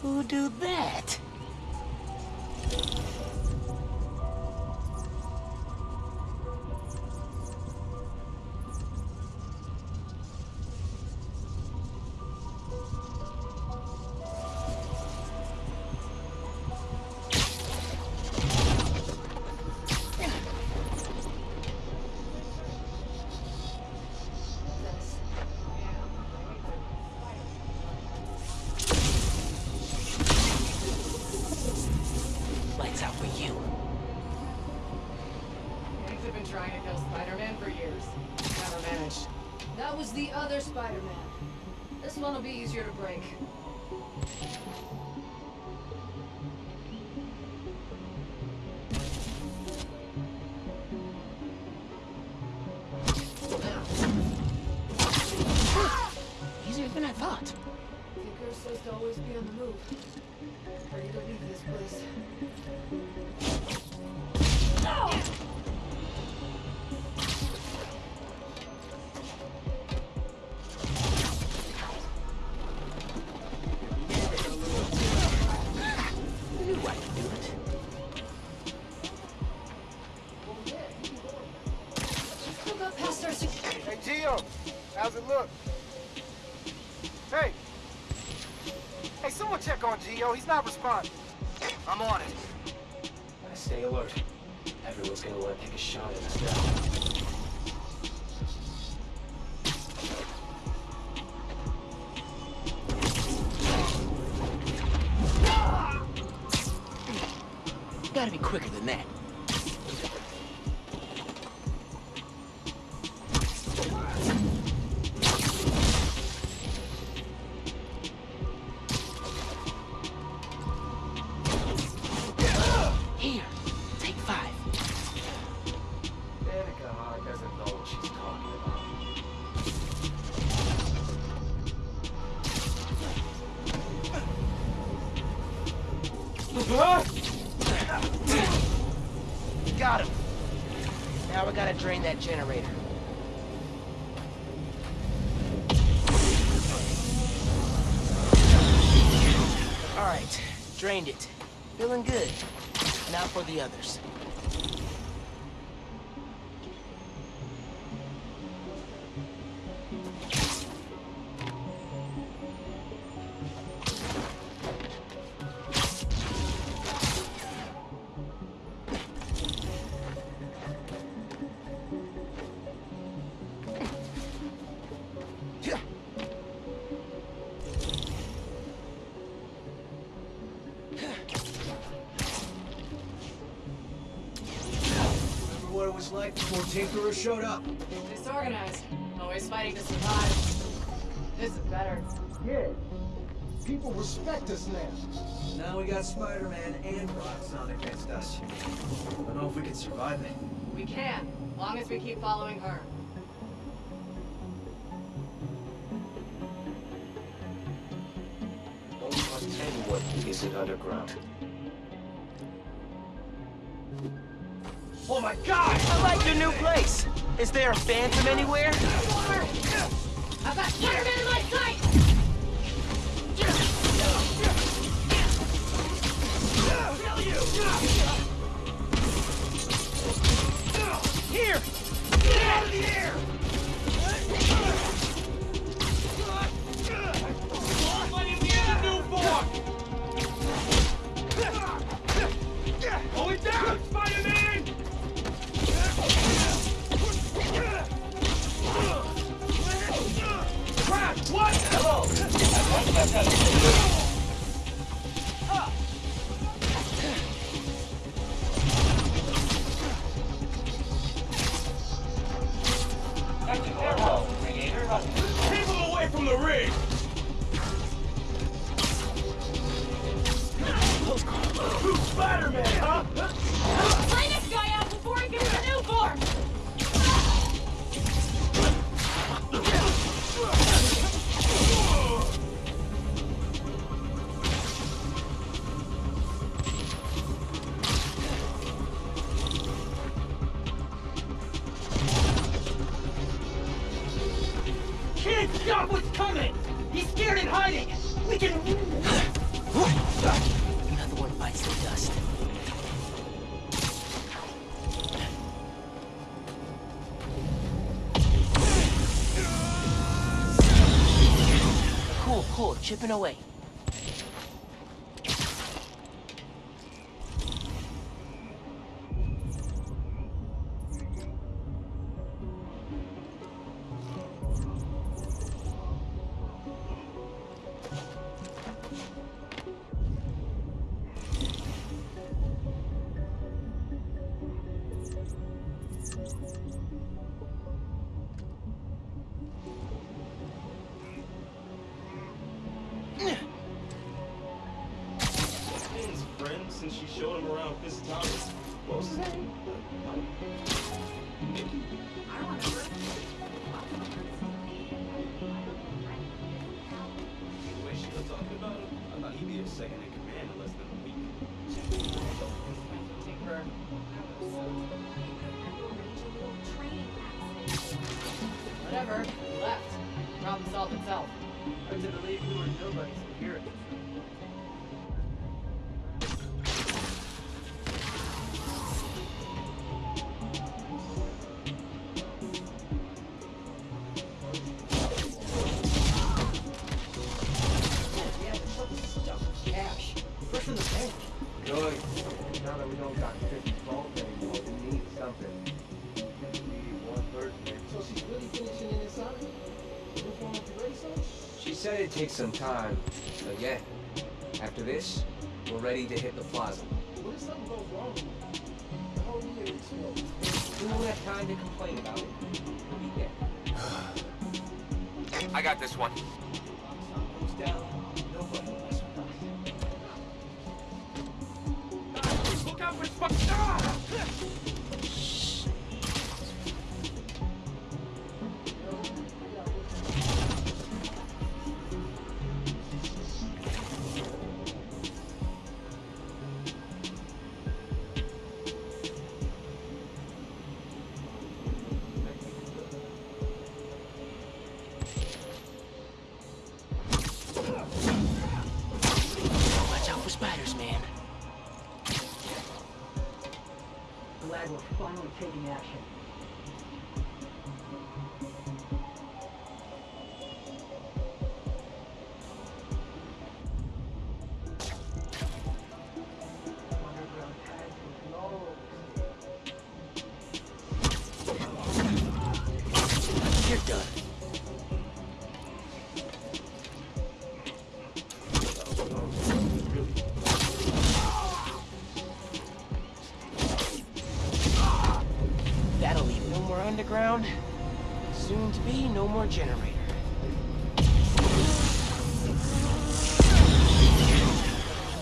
Who do that? For you. Gangs have been trying to kill Spider-Man for years. Never managed. That was the other Spider-Man. This one will be easier to break. Easier than I thought. Tinker says to always be on the move. Ready to leave this place. He's flashlight before Tinkerer showed up. Disorganized. Always fighting to survive. This is better. Yeah. People respect us now. Now we got Spider-Man and Rocksonic against us. I don't know if we can survive it. We can, long as we keep following her. Anyone Is it underground. Oh my god! new place. Is there a phantom anywhere? I've got Spider-Man in my sight! chipping away. some time. Taking action. No more generator.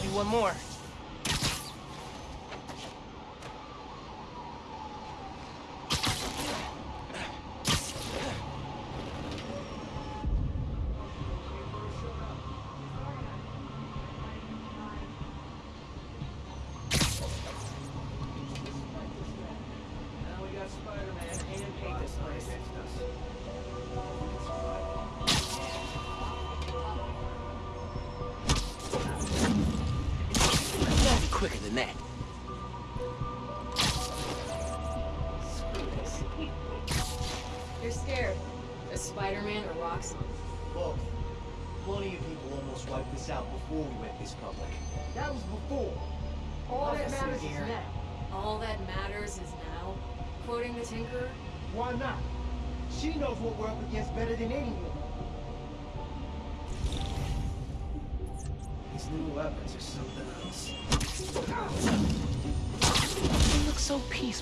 Do one more.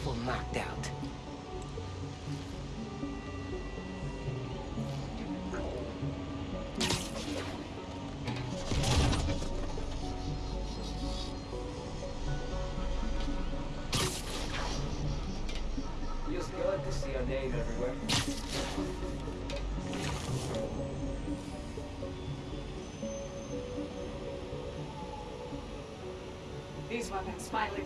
So knocked out. Feels good to see our name everywhere. These weapons finally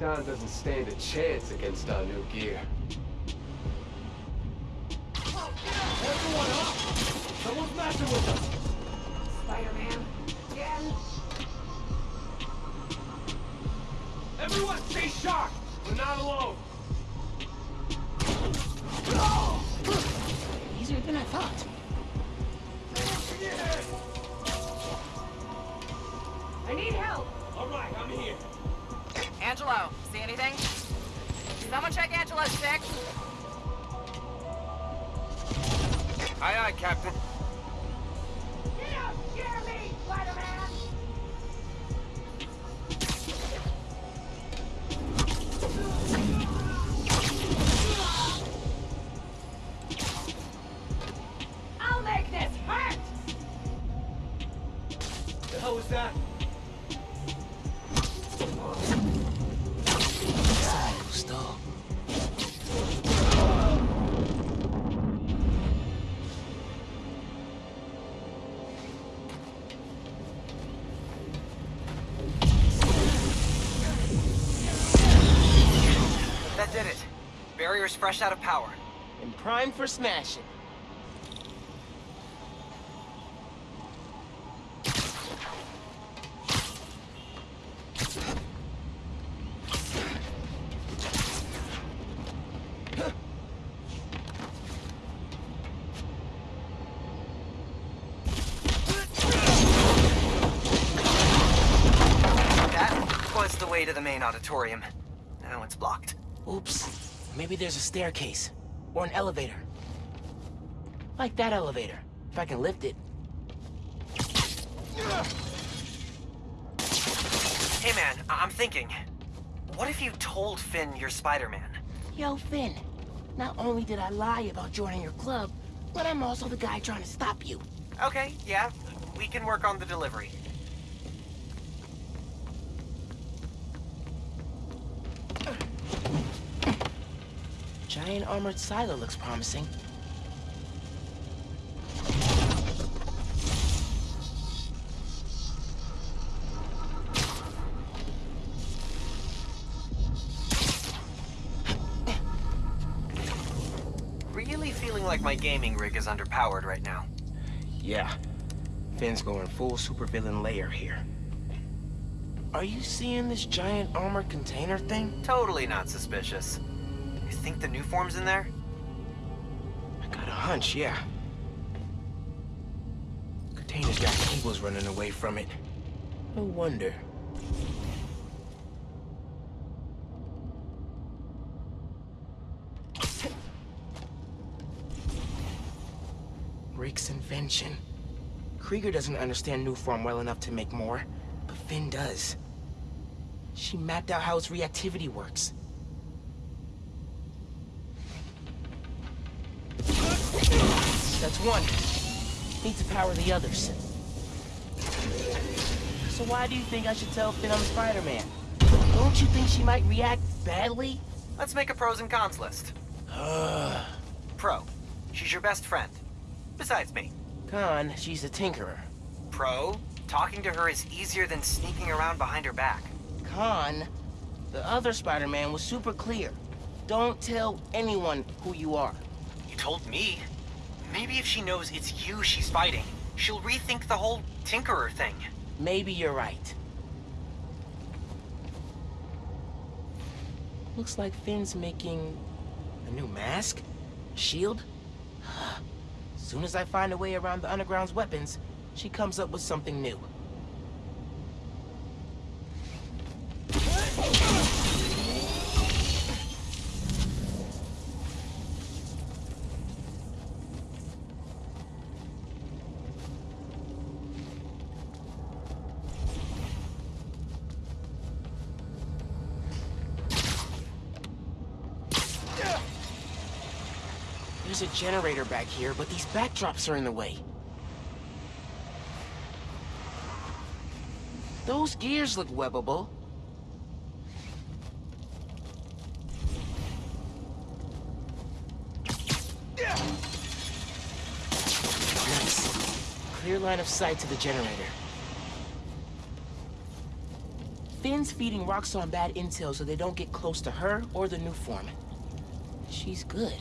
Roxxon doesn't stand a chance against our new gear. Barrier's fresh out of power. And prime for smashing. That was the way to the main auditorium. Now it's blocked. Oops. Maybe there's a staircase. Or an elevator. Like that elevator. If I can lift it. Hey man, I- I'm thinking. What if you told Phin you're Spider-Man? Yo, Phin. Not only did I lie about joining your club, but I'm also the guy trying to stop you. Okay, yeah. We can work on the delivery. giant armored silo looks promising. Really feeling like my gaming rig is underpowered right now. Yeah. Phin's going full supervillain layer here. Are you seeing this giant armored container thing? Totally not suspicious. Think the Nuform's in there? I got a hunch, yeah. Container's got cables running away from it. No wonder. Rick's invention. Krieger doesn't understand Nuform well enough to make more, but Phin does. She mapped out how its reactivity works. That's one. Need to power the others. So why do you think I should tell Phin I'm Spider-Man? Don't you think she might react badly? Let's make a pros and cons list. [SIGHS] Pro. She's your best friend. Besides me. Con, she's a tinkerer. Pro. Talking to her is easier than sneaking around behind her back. Con, the other Spider-Man was super clear. Don't tell anyone who you are. You told me. Maybe if she knows it's you she's fighting, she'll rethink the whole Tinkerer thing. Maybe you're right. Looks like Phin's making a new mask? A shield? [GASPS] Soon as I find a way around the Underground's weapons, she comes up with something new. Generator back here, but these backdrops are in the way. Those gears look webbable. Nice. Clear line of sight to the generator. Phin's feeding Roxxon bad intel so they don't get close to her or the Nuform. She's good.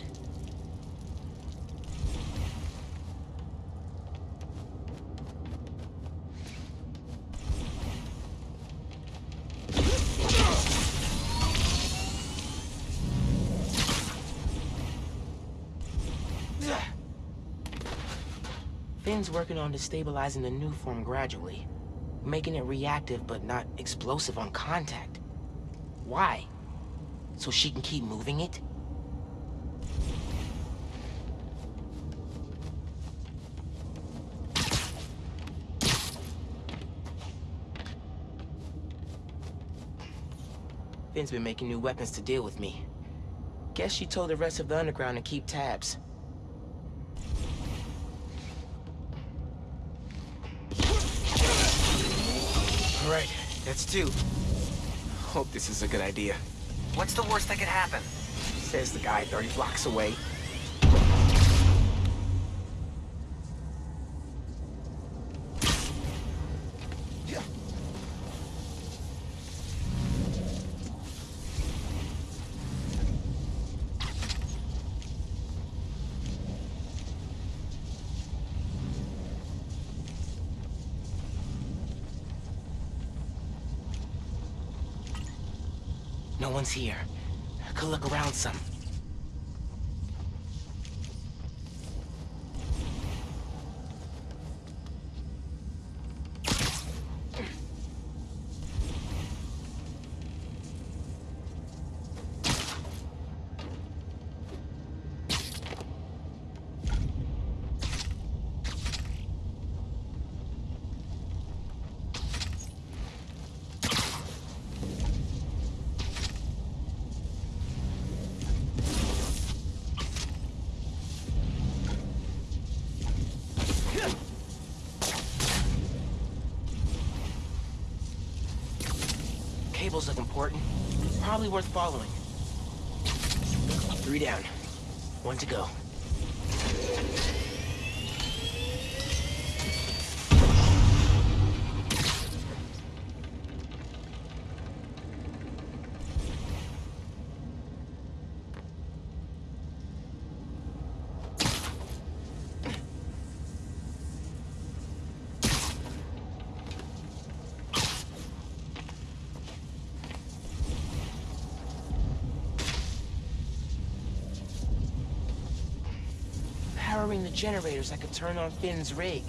Phin's working on destabilizing the Nuform gradually, making it reactive but not explosive on contact. Why? So she can keep moving it? Phin's been making new weapons to deal with me. Guess she told the rest of the underground to keep tabs. Right, that's two. Hope this is a good idea. What's the worst that could happen? Says the guy 30 blocks away. One's here. I could look around some. Cables look important. Probably worth following. Three down. One to go. Generators that could turn on Phin's rig.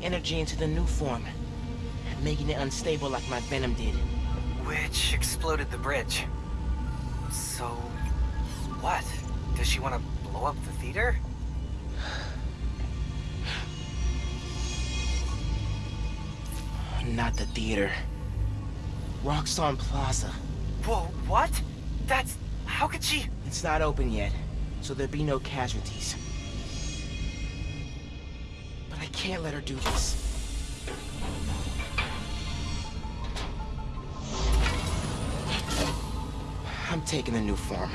Energy into the Nuform, making it unstable like my venom did. Which exploded the bridge. So, what? Does she want to blow up the theater? [SIGHS] Not the theater. Roxxon Plaza. Whoa, what? That's... how could she... It's not open yet, so there'll be no casualties. Can't let her do this. I'm taking the Nuform.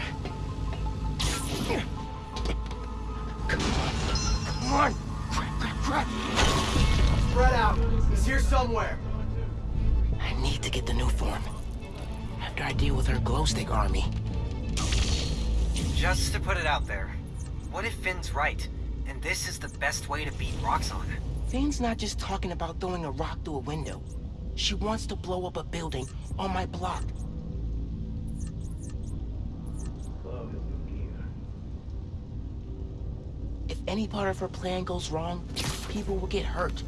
Come on. Come on! Crap, crap, crap! Spread out. He's here somewhere. I need to get the Nuform. After I deal with her glow stick army. Just to put it out there, what if Phin's right, and this is the best way to beat Roxxon? Phin's not just talking about throwing a rock through a window. She wants to blow up a building on my block. If any part of her plan goes wrong, people will get hurt.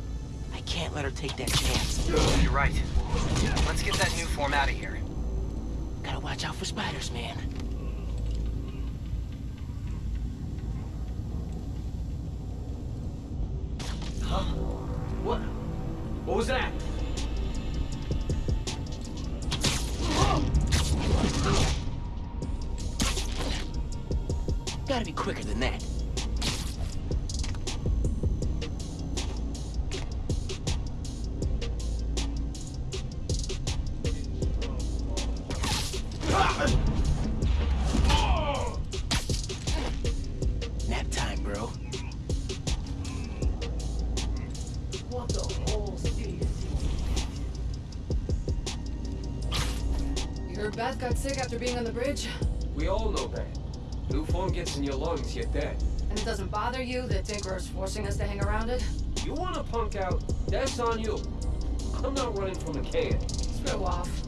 I can't let her take that chance. You're right. Let's get that Nuform out of here. Gotta watch out for spiders, man. After being on the bridge? We all know that. Nuform gets in your lungs, you're dead. And it doesn't bother you that Tinkerer's forcing us to hang around it? You wanna punk out, that's on you. I'm not running from a can. Screw off.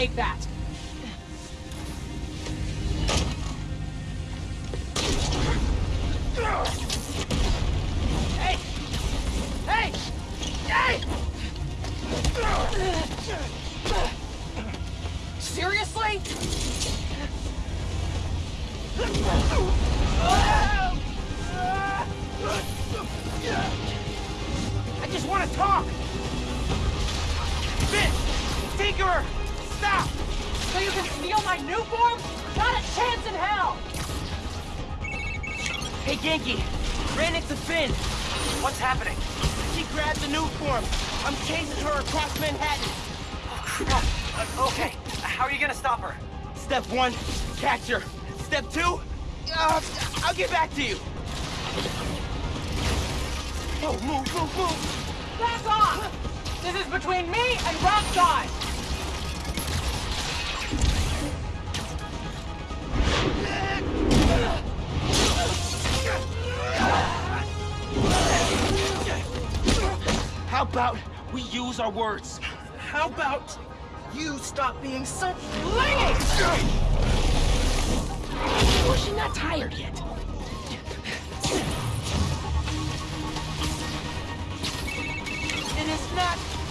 take that.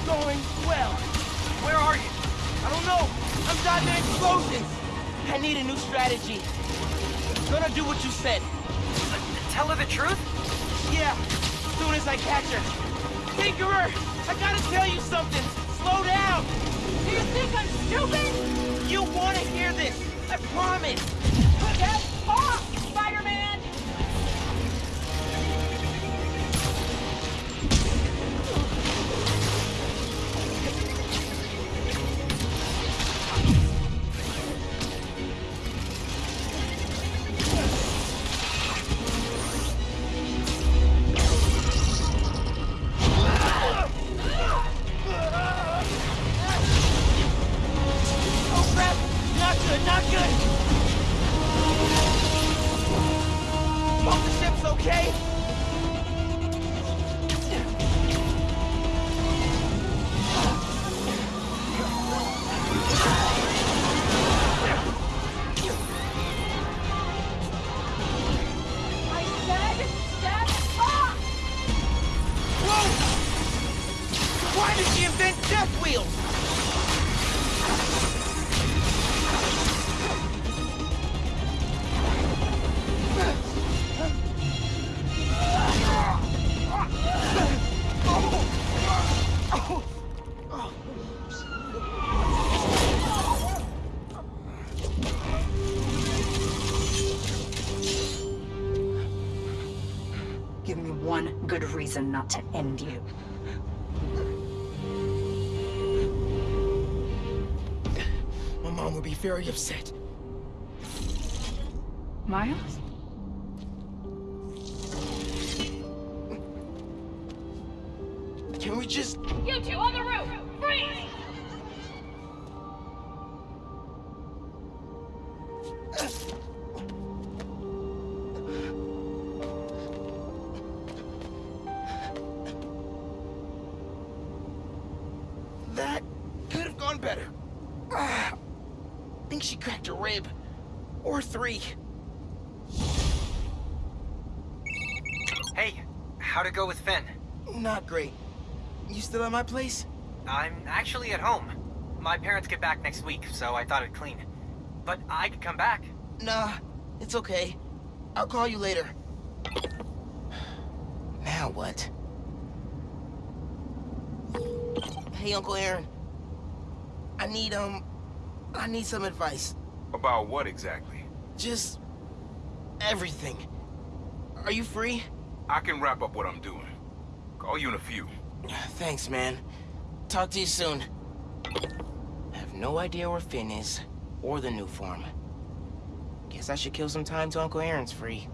going well. Where are you? I don't know. I'm dodging explosions. I need a new strategy. I'm gonna do what you said. Tell her the truth? Yeah, as soon as I catch her. Tinkerer, I gotta tell you something. Slow down. Do you think I'm stupid? You wanna hear this. I promise. Very upset. Miles? Still at my place? I'm actually at home. My parents get back next week, so I thought it'd clean. But I could come back. Nah, it's okay. I'll call you later. Now what? Hey, Uncle Aaron. I need, um... I need some advice. About what exactly? Just... everything. Are you free? I can wrap up what I'm doing. Call you in a few. Thanks, man. Talk to you soon. I have no idea where Phin is, or the Nuform. Guess I should kill some time till Uncle Aaron's free.